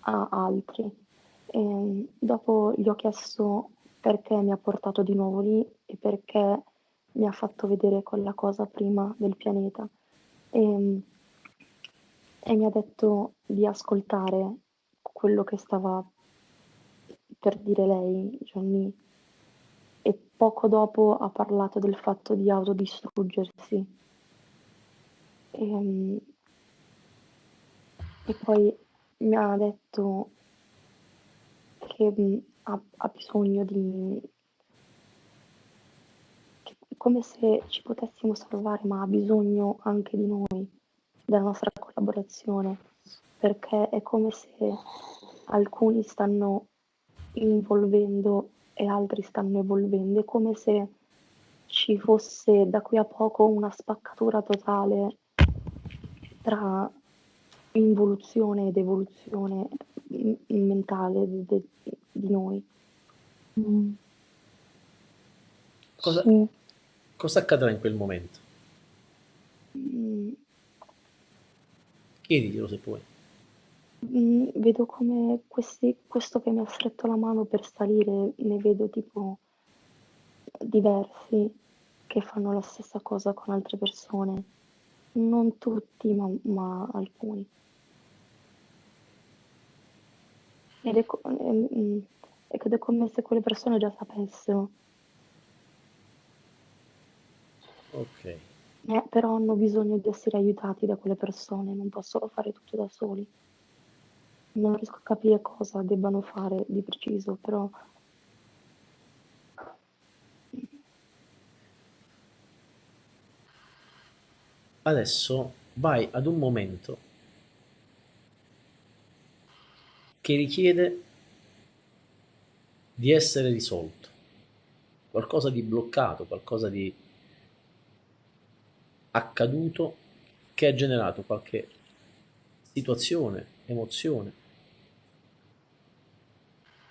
altri. E dopo gli ho chiesto perché mi ha portato di nuovo lì e perché mi ha fatto vedere quella cosa prima del pianeta. e, e mi ha detto di ascoltare quello che stava per dire lei, Johnny, e poco dopo ha parlato del fatto di autodistruggersi. E, e poi mi ha detto che ha, ha bisogno di... che- come se ci potessimo salvare, ma ha bisogno anche di noi, della nostra collaborazione, perché è come se alcuni stanno involvendo e altri stanno evolvendo, è come se ci fosse da qui a poco una spaccatura totale tra involuzione ed evoluzione mentale de- de- di noi. Mm. Cosa, Sì. cosa accadrà in quel momento? Mm, Chiediglielo se puoi. mm, vedo come questi, questo che mi ha stretto la mano per salire, ne vedo tipo diversi che fanno la stessa cosa con altre persone. Non tutti, ma, ma alcuni. Ed è, co- e- ed è come se quelle persone già sapessero, Ok. eh, però hanno bisogno di essere aiutati da quelle persone, non possono fare tutto da soli. Non riesco a capire cosa debbano fare di preciso, però Adesso vai ad un momento che richiede di essere risolto, qualcosa di bloccato, qualcosa di accaduto che ha generato qualche situazione, emozione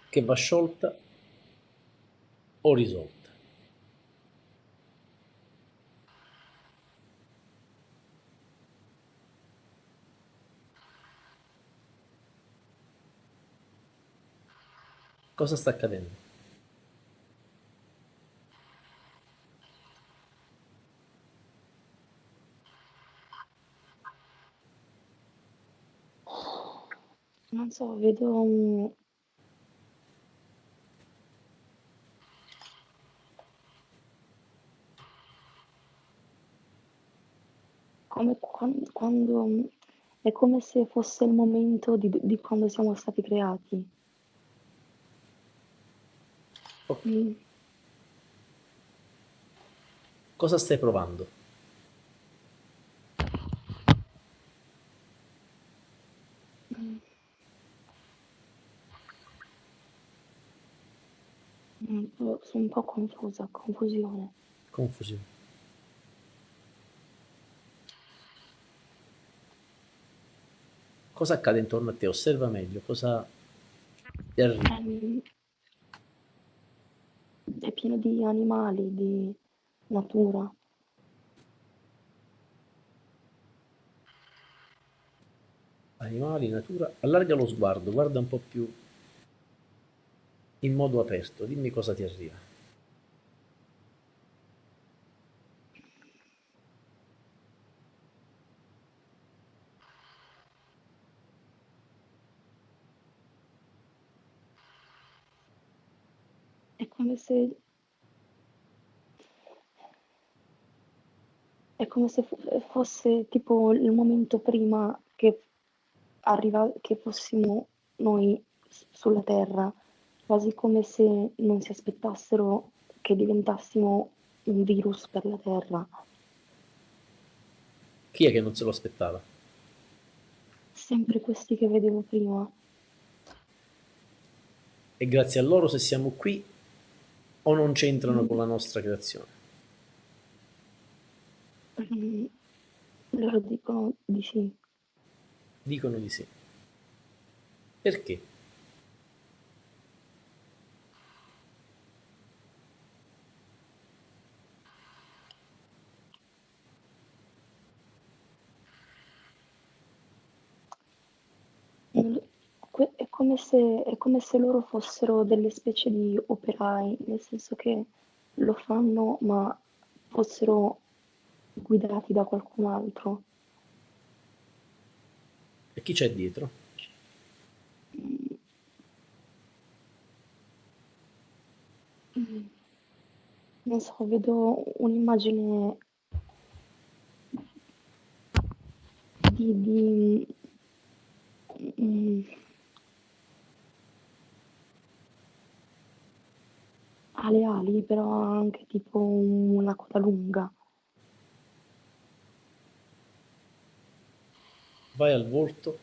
che va sciolta o risolta. Cosa sta accadendo? non so, vedo un... come quan- quando, è come se fosse il momento di, di quando siamo stati creati. Ok. Mm, Cosa stai provando? un po'- sono un po' confusa, confusione. Confusione. Cosa accade intorno a te? Osserva meglio, cosa ti arriva? Ehm, pieno di animali, di natura. Animali, natura. Allarga lo sguardo, guarda un po' più in modo aperto, dimmi cosa ti arriva. È come se, è come se fo- fosse tipo il momento prima che arriva, che fossimo noi sulla Terra, quasi come se non si aspettassero che diventassimo un virus per la Terra. Chi è che non se lo aspettava? Sempre questi che vedevo prima. E grazie a loro se siamo qui o non c'entrano con la nostra creazione. Loro dicono di sì. Dicono di sì. Perché? È come se, è come se loro fossero delle specie di operai, nel senso che lo fanno, ma fossero guidati da qualcun altro. E chi c'è dietro? Non so, vedo un'immagine di, di mm, ha le ali, però ha anche tipo una coda lunga. Vai al volto.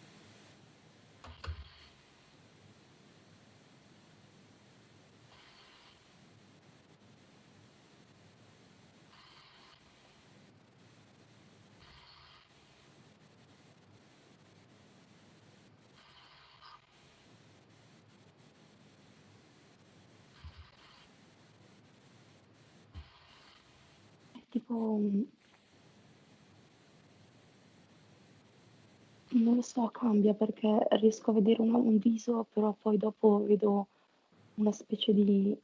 Tipo, mm, non lo so, cambia perché riesco a vedere una- un viso, però poi dopo vedo una specie di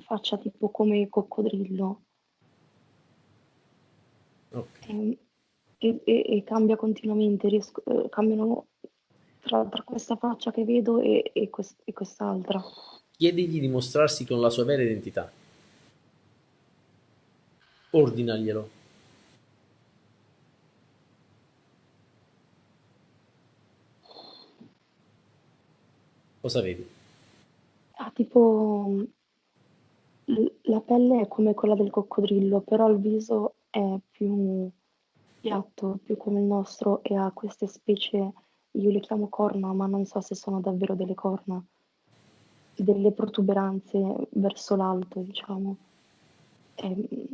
faccia tipo come coccodrillo Ok. e, e- e- e cambia continuamente, riesco- eh, cambiano tra, tra questa faccia che vedo e, e quest- e quest'altra. Chiedigli di mostrarsi con la sua vera identità. Ordinaglielo. Cosa vedi? Ha tipo la pelle è come quella del coccodrillo, però il viso è più piatto, più come il nostro e ha queste specie, io le chiamo corna, ma non so se sono davvero delle corna, delle protuberanze verso l'alto, diciamo. È mm,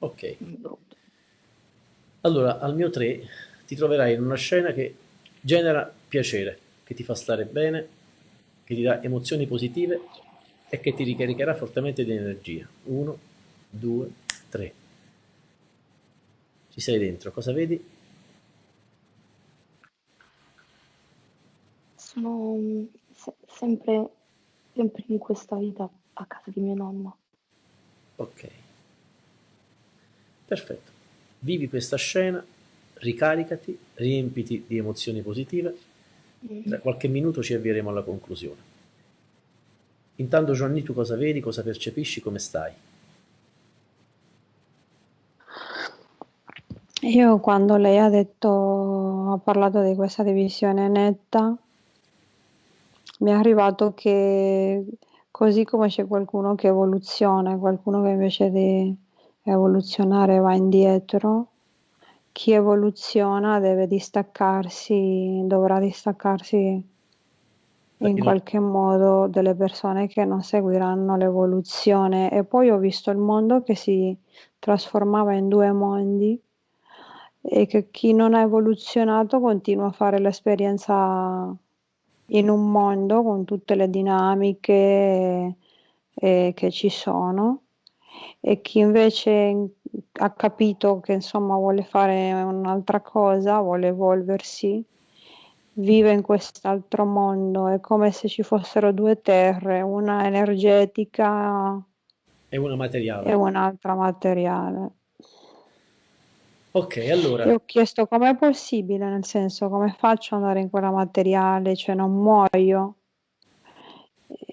Ok. Allora, al mio 3 ti troverai in una scena che genera piacere, che ti fa stare bene, che ti dà emozioni positive e che ti ricaricherà fortemente di energia. 1, 2, 3. Ci sei dentro, cosa vedi? Sono se- sempre, sempre in questa vita a casa di mio nonno. Ok. Perfetto. Vivi questa scena, ricaricati, riempiti di emozioni positive. Tra qualche minuto ci avvieremo alla conclusione. Intanto Giovanni, tu cosa vedi, cosa percepisci, come stai? Io quando lei ha detto, ha parlato di questa divisione netta, mi è arrivato che così come c'è qualcuno che evoluziona, qualcuno che invece di evoluzionare va indietro, chi evoluziona deve distaccarsi, dovrà distaccarsi in qualche modo delle persone che non seguiranno l'evoluzione. E poi ho visto il mondo che si trasformava in due mondi e che chi non ha evoluzionato continua a fare l'esperienza in un mondo con tutte le dinamiche eh, che ci sono e chi invece ha capito che insomma vuole fare un'altra cosa, vuole evolversi, vive in quest'altro mondo, è come se ci fossero due terre, una energetica È una e materiale. un'altra materiale. Ok, E allora, ho chiesto com'è possibile, nel senso come faccio ad andare in quella materiale, cioè non muoio,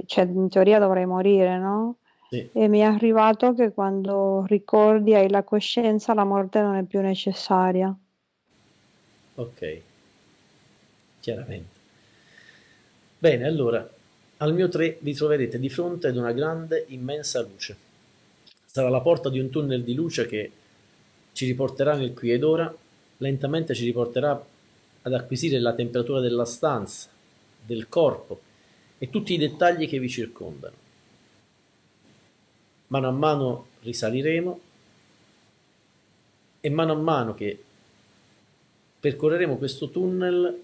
cioè in teoria dovrei morire, no? Sì, E mi è arrivato che quando ricordi, hai la coscienza, la morte non è più necessaria. ok, chiaramente. Bene, allora, al mio 3 vi troverete di fronte ad una grande, immensa luce. Sarà la porta di un tunnel di luce che ci riporterà nel qui ed ora, lentamente ci riporterà ad acquisire la temperatura della stanza, del corpo e tutti i dettagli che vi circondano. Mano a mano risaliremo e mano a mano che percorreremo questo tunnel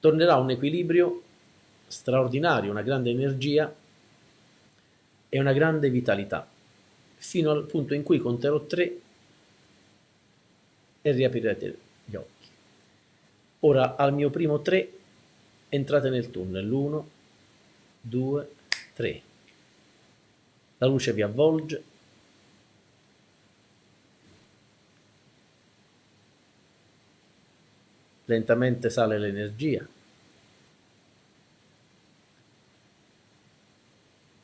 tornerà un equilibrio straordinario, una grande energia e una grande vitalità, fino al punto in cui conterò tre e riaprirete gli occhi. Ora al mio primo tre entrate nel tunnel, uno, due, tre. La luce vi avvolge. Lentamente sale l'energia,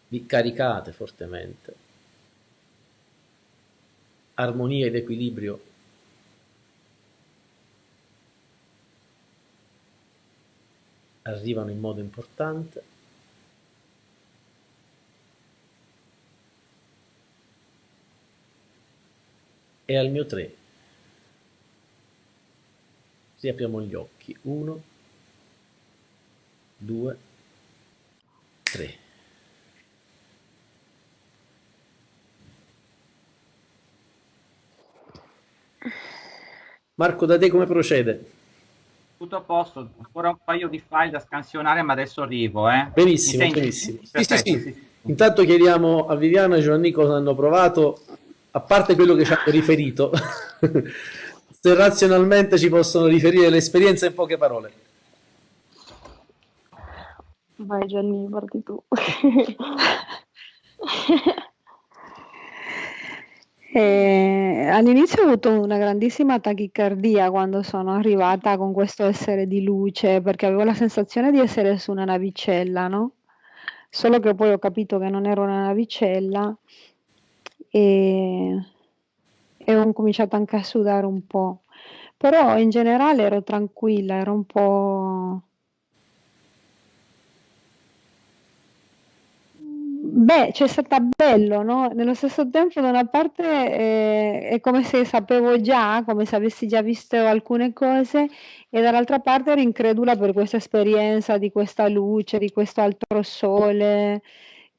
vi caricate fortemente, armonia ed equilibrio. Arrivano in modo importante. E al mio 3 riapriamo gli occhi. 1, 2, 3. Marco, da te come procede? Tutto a posto, ancora un paio di file da scansionare, ma adesso arrivo. Eh. Benissimo, benissimo. Sì, sì, sì. Intanto chiediamo a Viviana e Giovanni cosa hanno provato, a parte quello che ci hanno riferito, se razionalmente ci possono riferire l'esperienza in poche parole. Vai Gianni, parti tu. Eh, all'inizio ho avuto una grandissima tachicardia quando sono arrivata con questo essere di luce, perché avevo la sensazione di essere su una navicella, no? Solo che poi ho capito che non ero una navicella e, e ho cominciato anche a sudare un po'. Però in generale ero tranquilla, ero un po' Beh, c'è stata bello, no? Nello stesso tempo, da una parte eh, è come se sapevo già, come se avessi già visto alcune cose, e dall'altra parte ero incredula per questa esperienza di questa luce, di questo altro sole,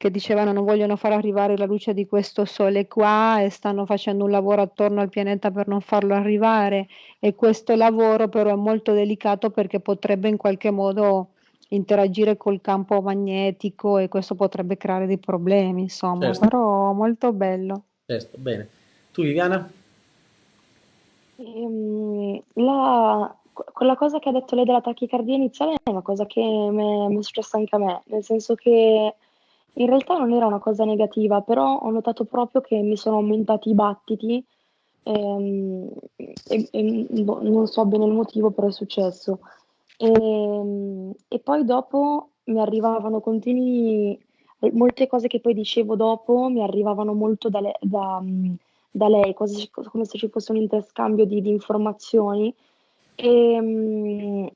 che dicevano non vogliono far arrivare la luce di questo sole qua e stanno facendo un lavoro attorno al pianeta per non farlo arrivare. E questo lavoro però è molto delicato perché potrebbe in qualche modo interagire col campo magnetico e questo potrebbe creare dei problemi, insomma, certo. però molto bello. Certo, bene. Tu Viviana? Ehm, la, quella cosa che ha detto lei della tachicardia iniziale è una cosa che mi è successa anche a me, nel senso che in realtà non era una cosa negativa, però ho notato proprio che mi sono aumentati i battiti ehm, e, e boh, non so bene il motivo, però è successo. E, ehm, e poi dopo mi arrivavano continui, molte cose che poi dicevo dopo mi arrivavano molto da, le- da, da lei, quasi come se ci fosse un interscambio di, di informazioni. E, ehm,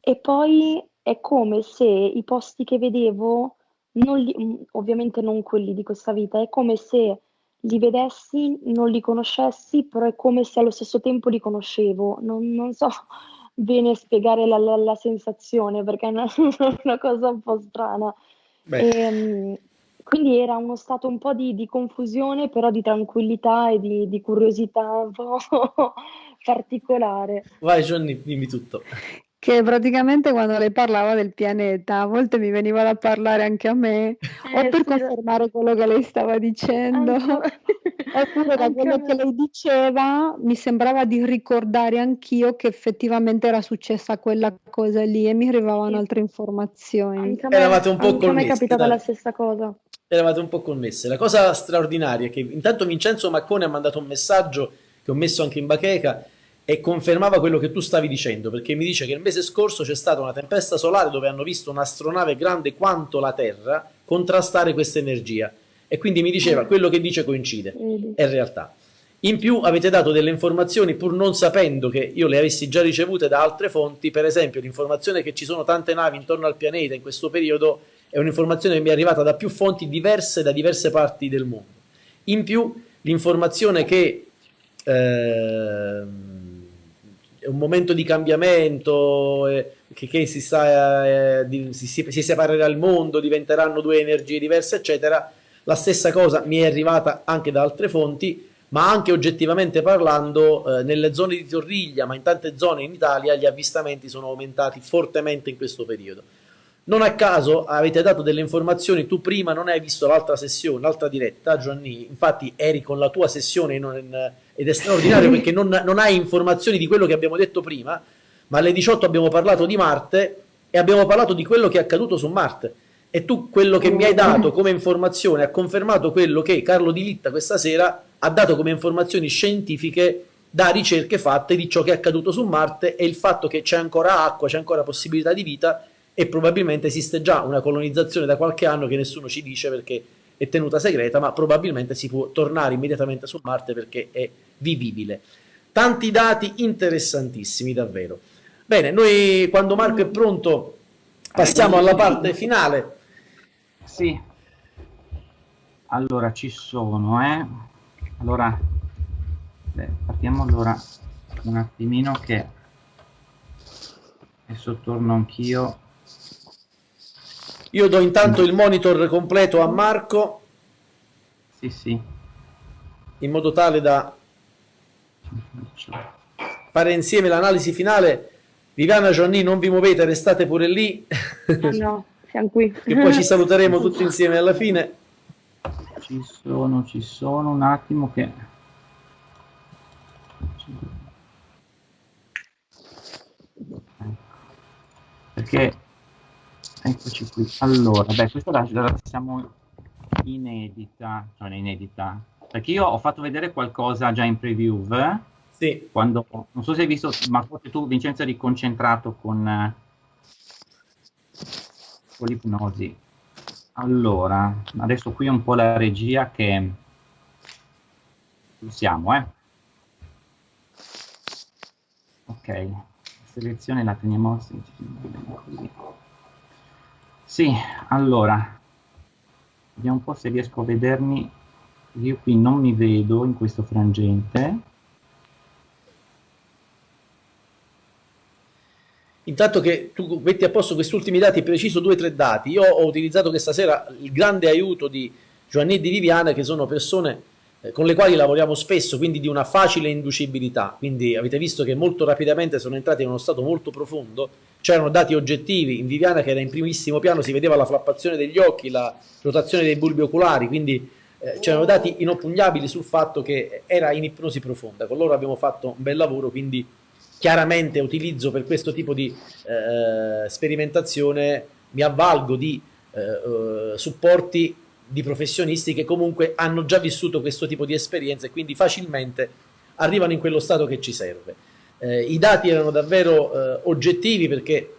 e poi è come se i posti che vedevo, non li- ovviamente non quelli di questa vita, è come se li vedessi, non li conoscessi, però è come se allo stesso tempo li conoscevo. Non, non so bene spiegare la, la, la sensazione perché è una, una, cosa un po' strana. E, ehm, quindi era uno stato un po' di, di, confusione, però di tranquillità e di, di curiosità un po' particolare. Vai Johnny, dimmi tutto che praticamente quando lei parlava del pianeta, a volte mi veniva da parlare anche a me, eh, o per sì. confermare quello che lei stava dicendo, oppure da quello che lei diceva mi sembrava di ricordare anch'io che effettivamente era successa quella cosa lì e mi arrivavano sì. altre informazioni. Eravate un po' connessi. A me è capitata dai. la stessa cosa. Eravate un po' connesse. La cosa straordinaria è che intanto Vincenzo Maccone ha mandato un messaggio che ho messo anche in bacheca e confermava quello che tu stavi dicendo, perché mi dice che il mese scorso c'è stata una tempesta solare dove hanno visto un'astronave grande quanto la Terra contrastare questa energia. E quindi mi diceva mm. quello che dice coincide, è realtà. In più avete dato delle informazioni pur non sapendo che io le avessi già ricevute da altre fonti, per esempio l'informazione che ci sono tante navi intorno al pianeta in questo periodo è un'informazione che mi è arrivata da più fonti diverse da diverse parti del mondo. In più l'informazione che... Eh, è un momento di cambiamento, eh, che, che, si, sta, eh, di, si, si, separerà il mondo, diventeranno due energie diverse, eccetera. La stessa cosa mi è arrivata anche da altre fonti, ma anche oggettivamente parlando, eh, nelle zone di Torriglia, ma in tante zone in Italia, gli avvistamenti sono aumentati fortemente in questo periodo. Non a caso avete dato delle informazioni, tu prima non hai visto l'altra sessione, l'altra diretta, Gianni, infatti eri con la tua sessione non, ed è straordinario perché non, non, hai informazioni di quello che abbiamo detto prima, ma alle 18 abbiamo parlato di Marte e abbiamo parlato di quello che è accaduto su Marte. E tu quello che mi hai dato come informazione ha confermato quello che Carlo Di Litta questa sera ha dato come informazioni scientifiche da ricerche fatte di ciò che è accaduto su Marte e il fatto che c'è ancora acqua, c'è ancora possibilità di vita e probabilmente esiste già una colonizzazione da qualche anno che nessuno ci dice perché è tenuta segreta, ma probabilmente si può tornare immediatamente su Marte perché è vivibile. Tanti dati interessantissimi davvero. Bene, noi quando Marco è pronto passiamo alla parte finale. Sì. Allora ci sono, eh. Allora Beh, partiamo allora un attimino che adesso torno anch'io. Io do intanto il monitor completo a Marco. Sì, sì. In modo tale da fare insieme l'analisi finale. Viviana Gianni, non vi muovete, restate pure lì. No, no, siamo qui. che poi ci saluteremo tutti insieme alla fine. Ci sono, ci sono, un attimo che... Perché, eccoci qui. Allora, beh, questa la, la siamo inedita, cioè inedita, perché io ho fatto vedere qualcosa già in preview, eh? Sì. Quando, non so se hai visto, ma forse tu Vincenzo eri concentrato con, con l'ipnosi. Allora, adesso qui un po' la regia che siamo, eh. Ok, selezione la teniamo così. Sì, allora, vediamo un po' se riesco a vedermi. Io qui non mi vedo in questo frangente. Intanto che tu metti a posto questi ultimi dati, preciso due o tre dati, io ho utilizzato questa sera il grande aiuto di Giovanni e di Viviana, che sono persone con le quali lavoriamo spesso, quindi di una facile inducibilità. Quindi avete visto che molto rapidamente sono entrati in uno stato molto profondo, c'erano dati oggettivi, in Viviana che era in primissimo piano si vedeva la flappazione degli occhi, la rotazione dei bulbi oculari, quindi eh, c'erano dati inoppugnabili sul fatto che era in ipnosi profonda. Con loro abbiamo fatto un bel lavoro, quindi chiaramente utilizzo per questo tipo di eh, sperimentazione, mi avvalgo di eh, eh, supporti di professionisti che comunque hanno già vissuto questo tipo di esperienze e quindi facilmente arrivano in quello stato che ci serve. Eh, I dati erano davvero eh, oggettivi perché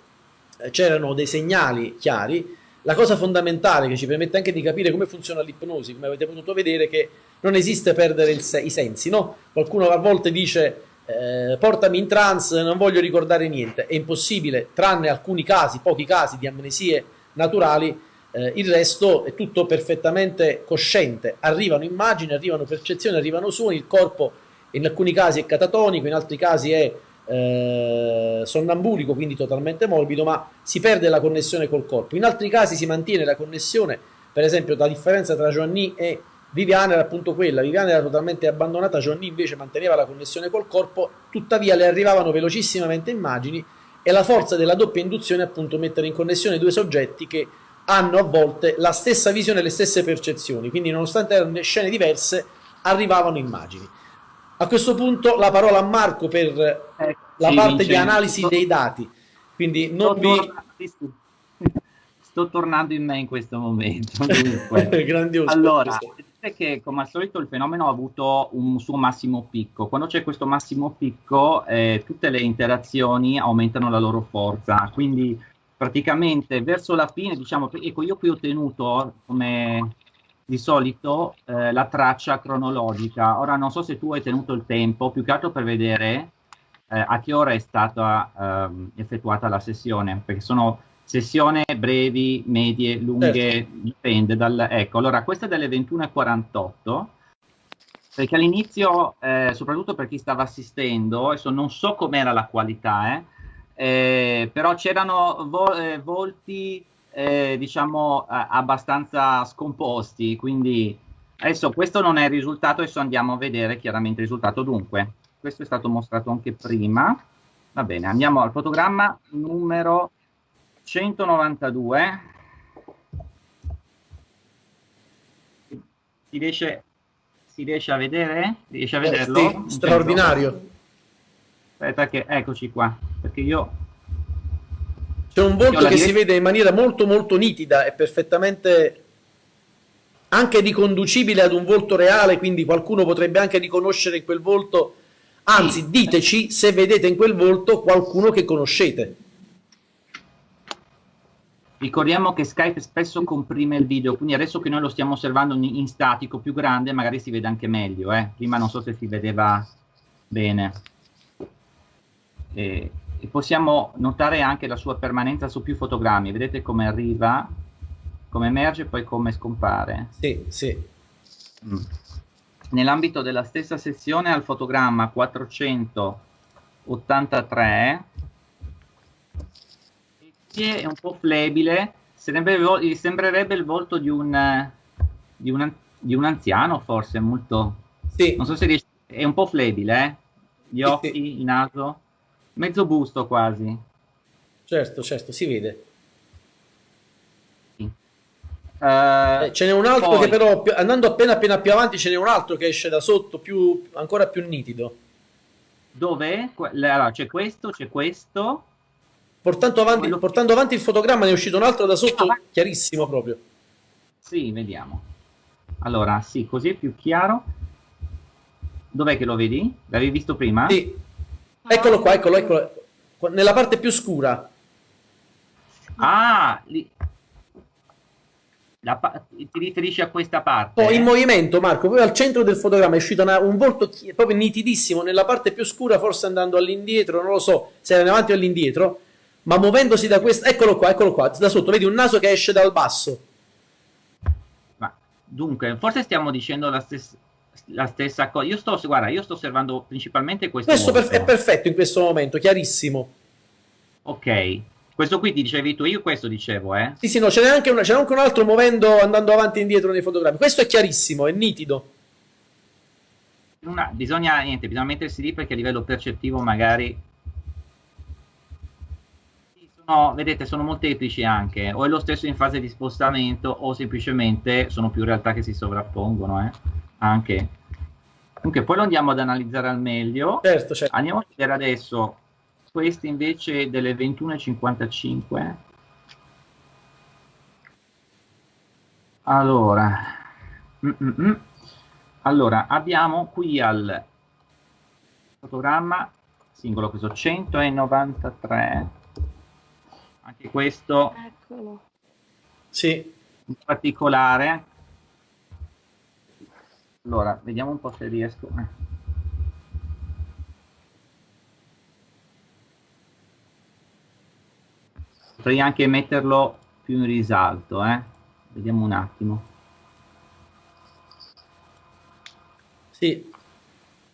eh, c'erano dei segnali chiari. La cosa fondamentale che ci permette anche di capire come funziona l'ipnosi, come avete potuto vedere, è che non esiste perdere se i sensi. No? Qualcuno a volte dice eh, portami in trance, non voglio ricordare niente. È impossibile, tranne alcuni casi, pochi casi di amnesie naturali, eh, il resto è tutto perfettamente cosciente. Arrivano immagini, arrivano percezioni, arrivano suoni, il corpo in alcuni casi è catatonico, in altri casi è eh, sonnambulico, quindi totalmente morbido, ma si perde la connessione col corpo. In altri casi si mantiene la connessione, per esempio la differenza tra Joanny e Viviana era appunto quella, Viviana era totalmente abbandonata, Joanny invece manteneva la connessione col corpo, tuttavia le arrivavano velocissimamente immagini e la forza della doppia induzione appunto mettere in connessione due soggetti che hanno a volte la stessa visione e le stesse percezioni, quindi nonostante erano scene diverse arrivavano immagini. A questo punto la parola a Marco per eh, la sì, parte Vincenzo. di analisi sto, dei dati. Quindi non vi... Sto tornando in me in questo momento. Grandioso. Allora, è che come al solito il fenomeno ha avuto un suo massimo picco. Quando c'è questo massimo picco, eh, tutte le interazioni aumentano la loro forza. Quindi praticamente verso la fine, diciamo, ecco, io qui ho tenuto come di solito eh, la traccia cronologica. Ora non so se tu hai tenuto il tempo, più che altro per vedere eh, a che ora è stata eh, effettuata la sessione, perché sono sessioni brevi, medie, lunghe, certo. dipende dal... Ecco, allora questa è delle 21.48, perché all'inizio, eh, soprattutto per chi stava assistendo, adesso non so com'era la qualità, eh, eh, però c'erano vo eh, volti eh, diciamo abbastanza scomposti, quindi adesso questo non è il risultato, adesso andiamo a vedere chiaramente il risultato. Dunque, questo è stato mostrato anche prima, va bene, andiamo al fotogramma numero 192. Si riesce, si riesce a vedere? Riesce a eh, vederlo? Sì, straordinario. Aspetta che, eccoci qua, perché io... C'è un volto che si vede in maniera molto molto nitida e perfettamente anche riconducibile ad un volto reale, quindi qualcuno potrebbe anche riconoscere in quel volto Anzi, diteci se vedete in quel volto qualcuno che conoscete. Ricordiamo che Skype spesso comprime il video, quindi adesso che noi lo stiamo osservando in statico più grande, magari si vede anche meglio. Eh? Prima non so se si vedeva bene. E, e possiamo notare anche la sua permanenza su più fotogrammi. Vedete come arriva, come emerge e poi come scompare. Sì, sì. Mm. Nell'ambito della stessa sessione al fotogramma 483 è un po' flebile, sembrerebbe, sembrerebbe il volto di un, di, un, di un, anziano forse, molto... Sì. Non so se riesce, è un po' flebile, eh? Gli occhi, sì, sì. il naso, mezzo busto quasi. Certo, certo, si vede. Uh, eh, ce n'è un altro poi... che però, andando appena appena più avanti, ce n'è un altro che esce da sotto, più, ancora più nitido. Dove? Allora, c'è questo, c'è questo, Portando avanti, portando avanti, il fotogramma ne è uscito un altro da sotto chiarissimo proprio. Sì, vediamo. Allora, sì, così è più chiaro. Dov'è che lo vedi? L'avevi visto prima? Sì. Eccolo qua, eccolo, eccolo. Nella parte più scura. Ah, lì. La, ti riferisci a questa parte? Oh, in movimento, Marco. Poi al centro del fotogramma è uscito una, un volto proprio nitidissimo. Nella parte più scura, forse andando all'indietro, non lo so se era in avanti o all'indietro ma muovendosi da questo, eccolo qua, eccolo qua, da sotto, vedi un naso che esce dal basso. Ma dunque, forse stiamo dicendo la stessa, la stessa cosa. Io sto, guarda, io sto osservando principalmente questo. Questo per, è perfetto in questo momento, chiarissimo. Ok. Questo qui ti dicevi tu, io questo dicevo, eh? Sì, sì, no, ce n'è anche, una, anche un altro muovendo, andando avanti e indietro nei fotogrammi. Questo è chiarissimo, è nitido. Una, bisogna, niente, bisogna mettersi lì perché a livello percettivo magari No, vedete, sono molteplici anche, o è lo stesso in fase di spostamento o semplicemente sono più realtà che si sovrappongono, eh? Anche. Comunque, poi lo andiamo ad analizzare al meglio. Certo, certo. Andiamo a vedere adesso questi invece delle 21.55. Allora, mm -mm. mm. allora, abbiamo qui al fotogramma singolo questo 193 anche questo Eccolo. sì. in particolare allora vediamo un po' se riesco eh. potrei anche metterlo più in risalto eh? vediamo un attimo sì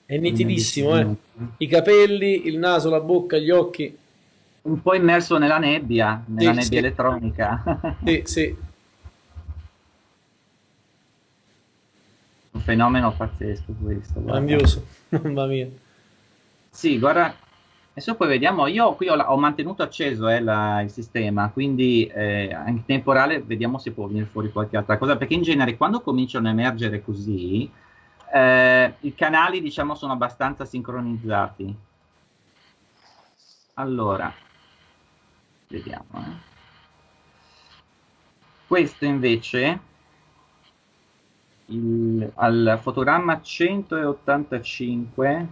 è nitidissimo eh? i capelli il naso la bocca gli occhi un po' immerso nella nebbia, nella sì, nebbia sì. elettronica. Sì, sì. Fenomeno pazzesco questo. Grandioso, mamma mia. Sì, guarda, adesso poi vediamo, io qui ho, ho mantenuto acceso eh, la, il sistema, quindi eh, in temporale vediamo se può venire fuori qualche altra cosa, perché in genere quando cominciano a emergere così, eh, i canali diciamo sono abbastanza sincronizzati. Allora, vediamo. Eh. Questo invece, il, al fotogramma 185,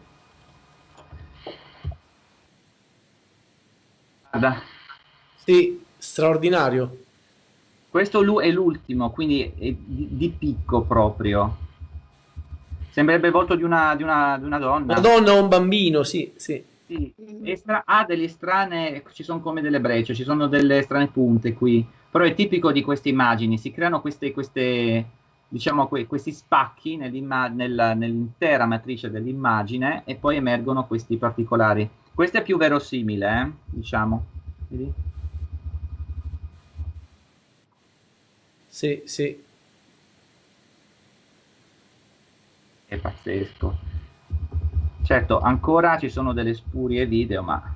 guarda. Sì, straordinario. Questo è l'ultimo, quindi è di, di, picco proprio. Sembrerebbe il volto di una, di una, di una donna. Una donna o un bambino, sì, sì. Sì, estra- ha delle strane, ci sono come delle brecce, ci sono delle strane punte qui, però è tipico di queste immagini, si creano queste, queste diciamo, que- questi spacchi nella, nell'intera matrice dell'immagine e poi emergono questi particolari. Questo è più verosimile, eh? diciamo. Vedi? Sì, sì. È pazzesco. Certo, ancora ci sono delle spurie video, ma...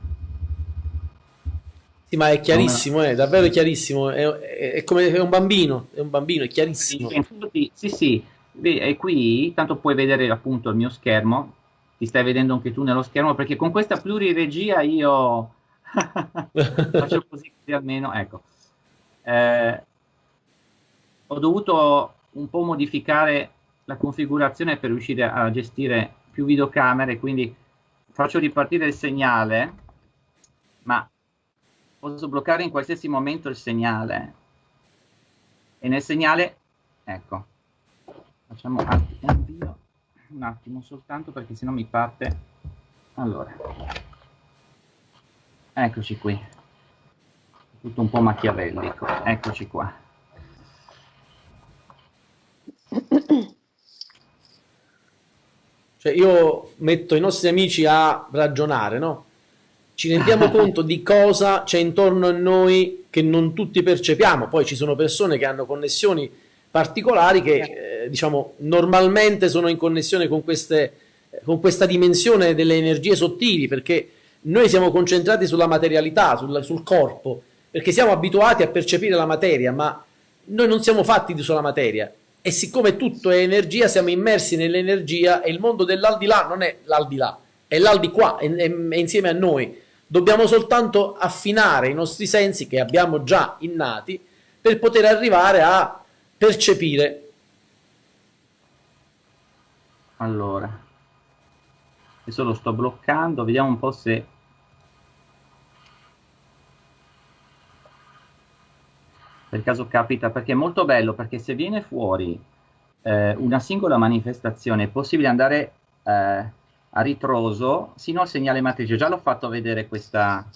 Sì, ma è chiarissimo, è davvero chiarissimo, è, è, è come è un bambino, è un bambino, è chiarissimo. Sì, sì, sì, e qui tanto puoi vedere appunto il mio schermo, ti stai vedendo anche tu nello schermo, perché con questa pluriregia io faccio così almeno, ecco. Eh, ho dovuto un po' modificare la configurazione per riuscire a gestire più videocamere, quindi faccio ripartire il segnale, ma posso bloccare in qualsiasi momento il segnale. E nel segnale, ecco, facciamo avvio un attimo soltanto perché sennò mi parte. Allora, eccoci qui. Tutto un po' machiavellico, eccoci qua. Cioè io metto i nostri amici a ragionare, no? Ci rendiamo conto di cosa c'è intorno a noi che non tutti percepiamo. Poi ci sono persone che hanno connessioni particolari che, eh, diciamo, normalmente sono in connessione con, queste, con questa dimensione delle energie sottili, perché noi siamo concentrati sulla materialità, sul, sul corpo, perché siamo abituati a percepire la materia, ma noi non siamo fatti di sola materia e siccome tutto è energia, siamo immersi nell'energia e il mondo dell'aldilà non è l'aldilà, è l'aldiquà, è, è, è insieme a noi. Dobbiamo soltanto affinare i nostri sensi che abbiamo già innati per poter arrivare a percepire. Allora, adesso lo sto bloccando, vediamo un po' se per caso capita, perché è molto bello, perché se viene fuori eh, una singola manifestazione è possibile andare eh, a ritroso sino al segnale matrice. Già l'ho fatto vedere questa,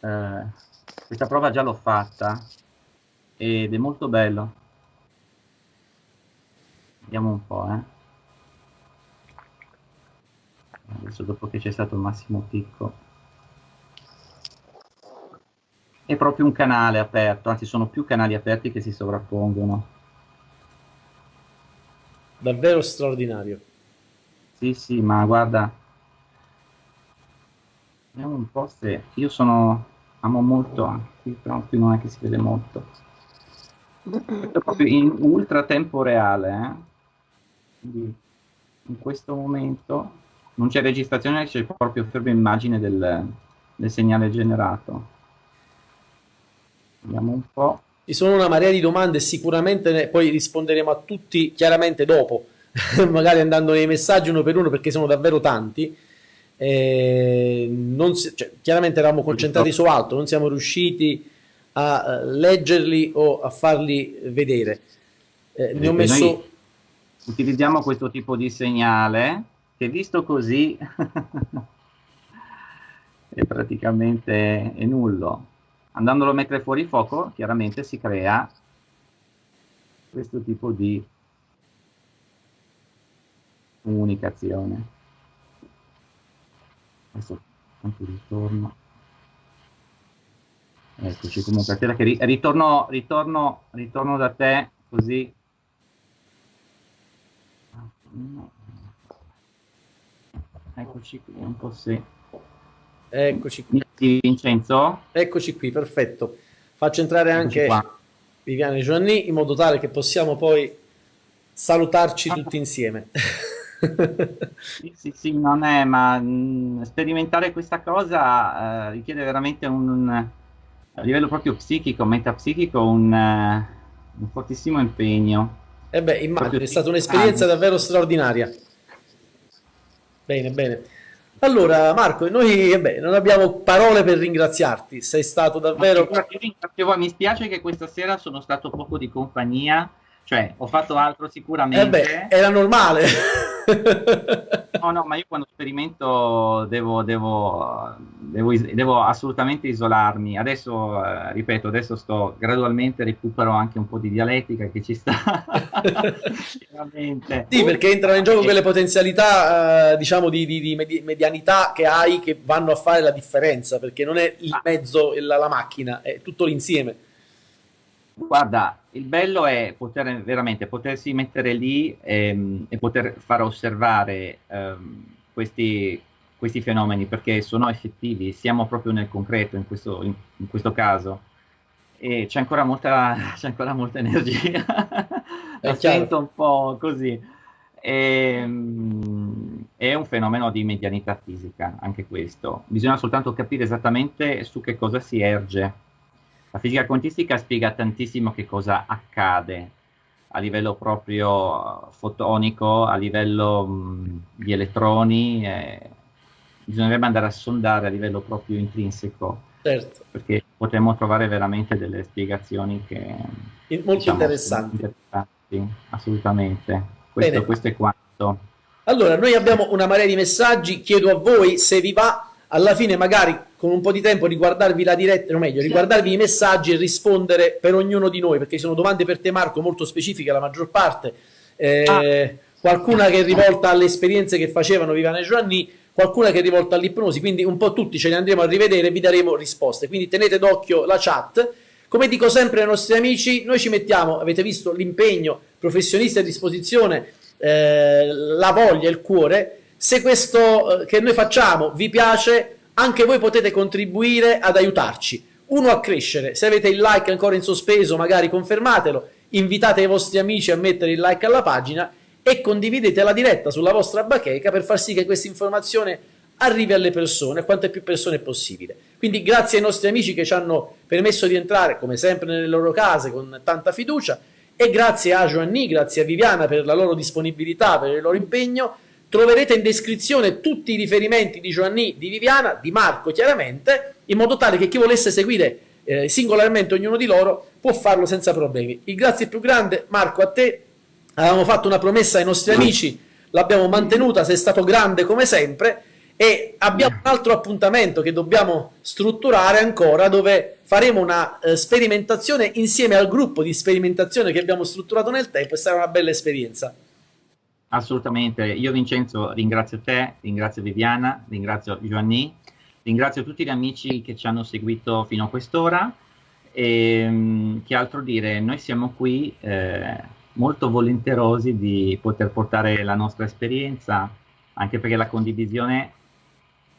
eh, questa prova, già l'ho fatta ed è molto bello. Vediamo un po', eh. Adesso dopo che c'è stato il massimo picco è proprio un canale aperto, anzi sono più canali aperti che si sovrappongono. Davvero straordinario. Sì, sì, ma guarda, vediamo un po' se io sono, amo molto, qui però qui non è che si vede molto. Questo proprio in ultra tempo reale, eh? Quindi in questo momento non c'è registrazione, c'è proprio ferma immagine del, del segnale generato. Vediamo un po'. Ci sono una marea di domande sicuramente poi risponderemo a tutti chiaramente dopo, magari andando nei messaggi uno per uno perché sono davvero tanti. Eh, si, cioè, chiaramente eravamo concentrati su altro, non siamo riusciti a uh, leggerli o a farli vedere. Eh, ne ho messo... Utilizziamo questo tipo di segnale che visto così è praticamente è nullo andandolo a mettere fuori fuoco, chiaramente si crea questo tipo di comunicazione. Adesso anche ritorno. Eccoci comunque, aspetta che ri ritorno, ritorno, ritorno da te così. Eccoci qui, un po' sì. Eccoci qui. Vincenzo? Eccoci qui, perfetto. Faccio entrare anche Viviane Giovanni in modo tale che possiamo poi salutarci ah. tutti insieme. sì, sì, sì, non è, ma mh, mm, sperimentare questa cosa uh, richiede veramente un, un, a livello proprio psichico, metapsichico, un, uh, un fortissimo impegno. E eh beh, immagino, è stata un'esperienza davvero straordinaria. Bene, bene. Allora, Marco, noi vabbè, non abbiamo parole per ringraziarti, sei stato davvero... Mi spiace che questa sera sono stato poco di compagnia, cioè ho fatto altro sicuramente. Eh beh, era normale. no, no, ma io quando sperimento devo, devo, devo, devo assolutamente isolarmi. Adesso, eh, ripeto, adesso sto gradualmente recupero anche un po' di dialettica che ci sta. sì, perché entrano in gioco quelle potenzialità, eh, diciamo, di, di, di, medianità che hai che vanno a fare la differenza, perché non è il mezzo e la, la macchina, è tutto l'insieme. Guarda, il bello è poter veramente potersi mettere lì ehm, e poter far osservare ehm, questi, questi, fenomeni perché sono effettivi, siamo proprio nel concreto in questo, in, in questo caso. E c'è ancora molta, c'è ancora molta energia, lo sento un po' così. E, ehm, è un fenomeno di medianità fisica anche questo, bisogna soltanto capire esattamente su che cosa si erge la fisica quantistica spiega tantissimo che cosa accade a livello proprio fotonico, a livello mh, di elettroni, eh, bisognerebbe andare a sondare a livello proprio intrinseco, certo. perché potremmo trovare veramente delle spiegazioni che molto diciamo, interessanti. interessanti. Assolutamente. Questo, questo è quanto. Allora, noi abbiamo una marea di messaggi, chiedo a voi se vi va alla fine magari con un po' di tempo riguardarvi la diretta, o meglio, riguardarvi i messaggi e rispondere per ognuno di noi, perché sono domande per te Marco molto specifiche la maggior parte, eh, ah. qualcuna che è rivolta alle esperienze che facevano Vivane e Giovanni, qualcuna che è rivolta all'ipnosi, quindi un po' tutti ce li andremo a rivedere e vi daremo risposte, quindi tenete d'occhio la chat. Come dico sempre ai nostri amici, noi ci mettiamo, avete visto l'impegno professionista a disposizione, eh, la voglia, il cuore, se questo eh, che noi facciamo vi piace, anche voi potete contribuire ad aiutarci. Uno a crescere, se avete il like ancora in sospeso, magari confermatelo, invitate i vostri amici a mettere il like alla pagina e condividete la diretta sulla vostra bacheca per far sì che questa informazione arrivi alle persone, a quante più persone possibile. Quindi grazie ai nostri amici che ci hanno permesso di entrare, come sempre, nelle loro case con tanta fiducia e grazie a Giovanni, grazie a Viviana per la loro disponibilità, per il loro impegno troverete in descrizione tutti i riferimenti di Giovanni, di Viviana, di Marco chiaramente, in modo tale che chi volesse seguire eh, singolarmente ognuno di loro può farlo senza problemi. Il grazie più grande, Marco, a te. Avevamo fatto una promessa ai nostri amici, l'abbiamo mantenuta, sei stato grande come sempre e abbiamo un altro appuntamento che dobbiamo strutturare ancora dove faremo una eh, sperimentazione insieme al gruppo di sperimentazione che abbiamo strutturato nel tempo e sarà una bella esperienza. Assolutamente, io Vincenzo ringrazio te, ringrazio Viviana, ringrazio Giovanni, ringrazio tutti gli amici che ci hanno seguito fino a quest'ora. E ehm, che altro dire, noi siamo qui eh, molto volenterosi di poter portare la nostra esperienza, anche perché la condivisione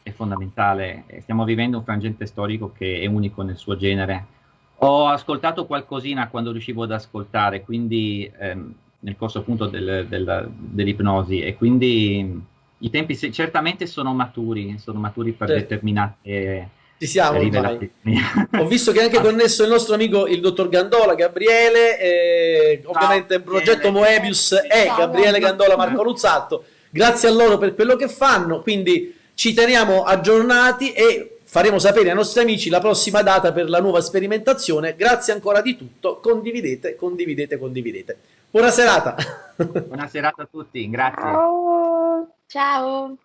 è fondamentale, stiamo vivendo un frangente storico che è unico nel suo genere. Ho ascoltato qualcosina quando riuscivo ad ascoltare, quindi... Ehm, nel corso appunto del, del, dell'ipnosi e quindi i tempi se, certamente sono maturi, sono maturi per certo. determinate ci siamo Ho visto che è anche connesso il nostro amico il dottor Gandola, Gabriele, e ovviamente il progetto Moebius è Gabriele Gandola, Marco Luzzatto. Grazie a loro per quello che fanno, quindi ci teniamo aggiornati e faremo sapere ai nostri amici la prossima data per la nuova sperimentazione. Grazie ancora di tutto, condividete, condividete, condividete. Buona serata. Buona serata a tutti, grazie. Ciao. Ciao.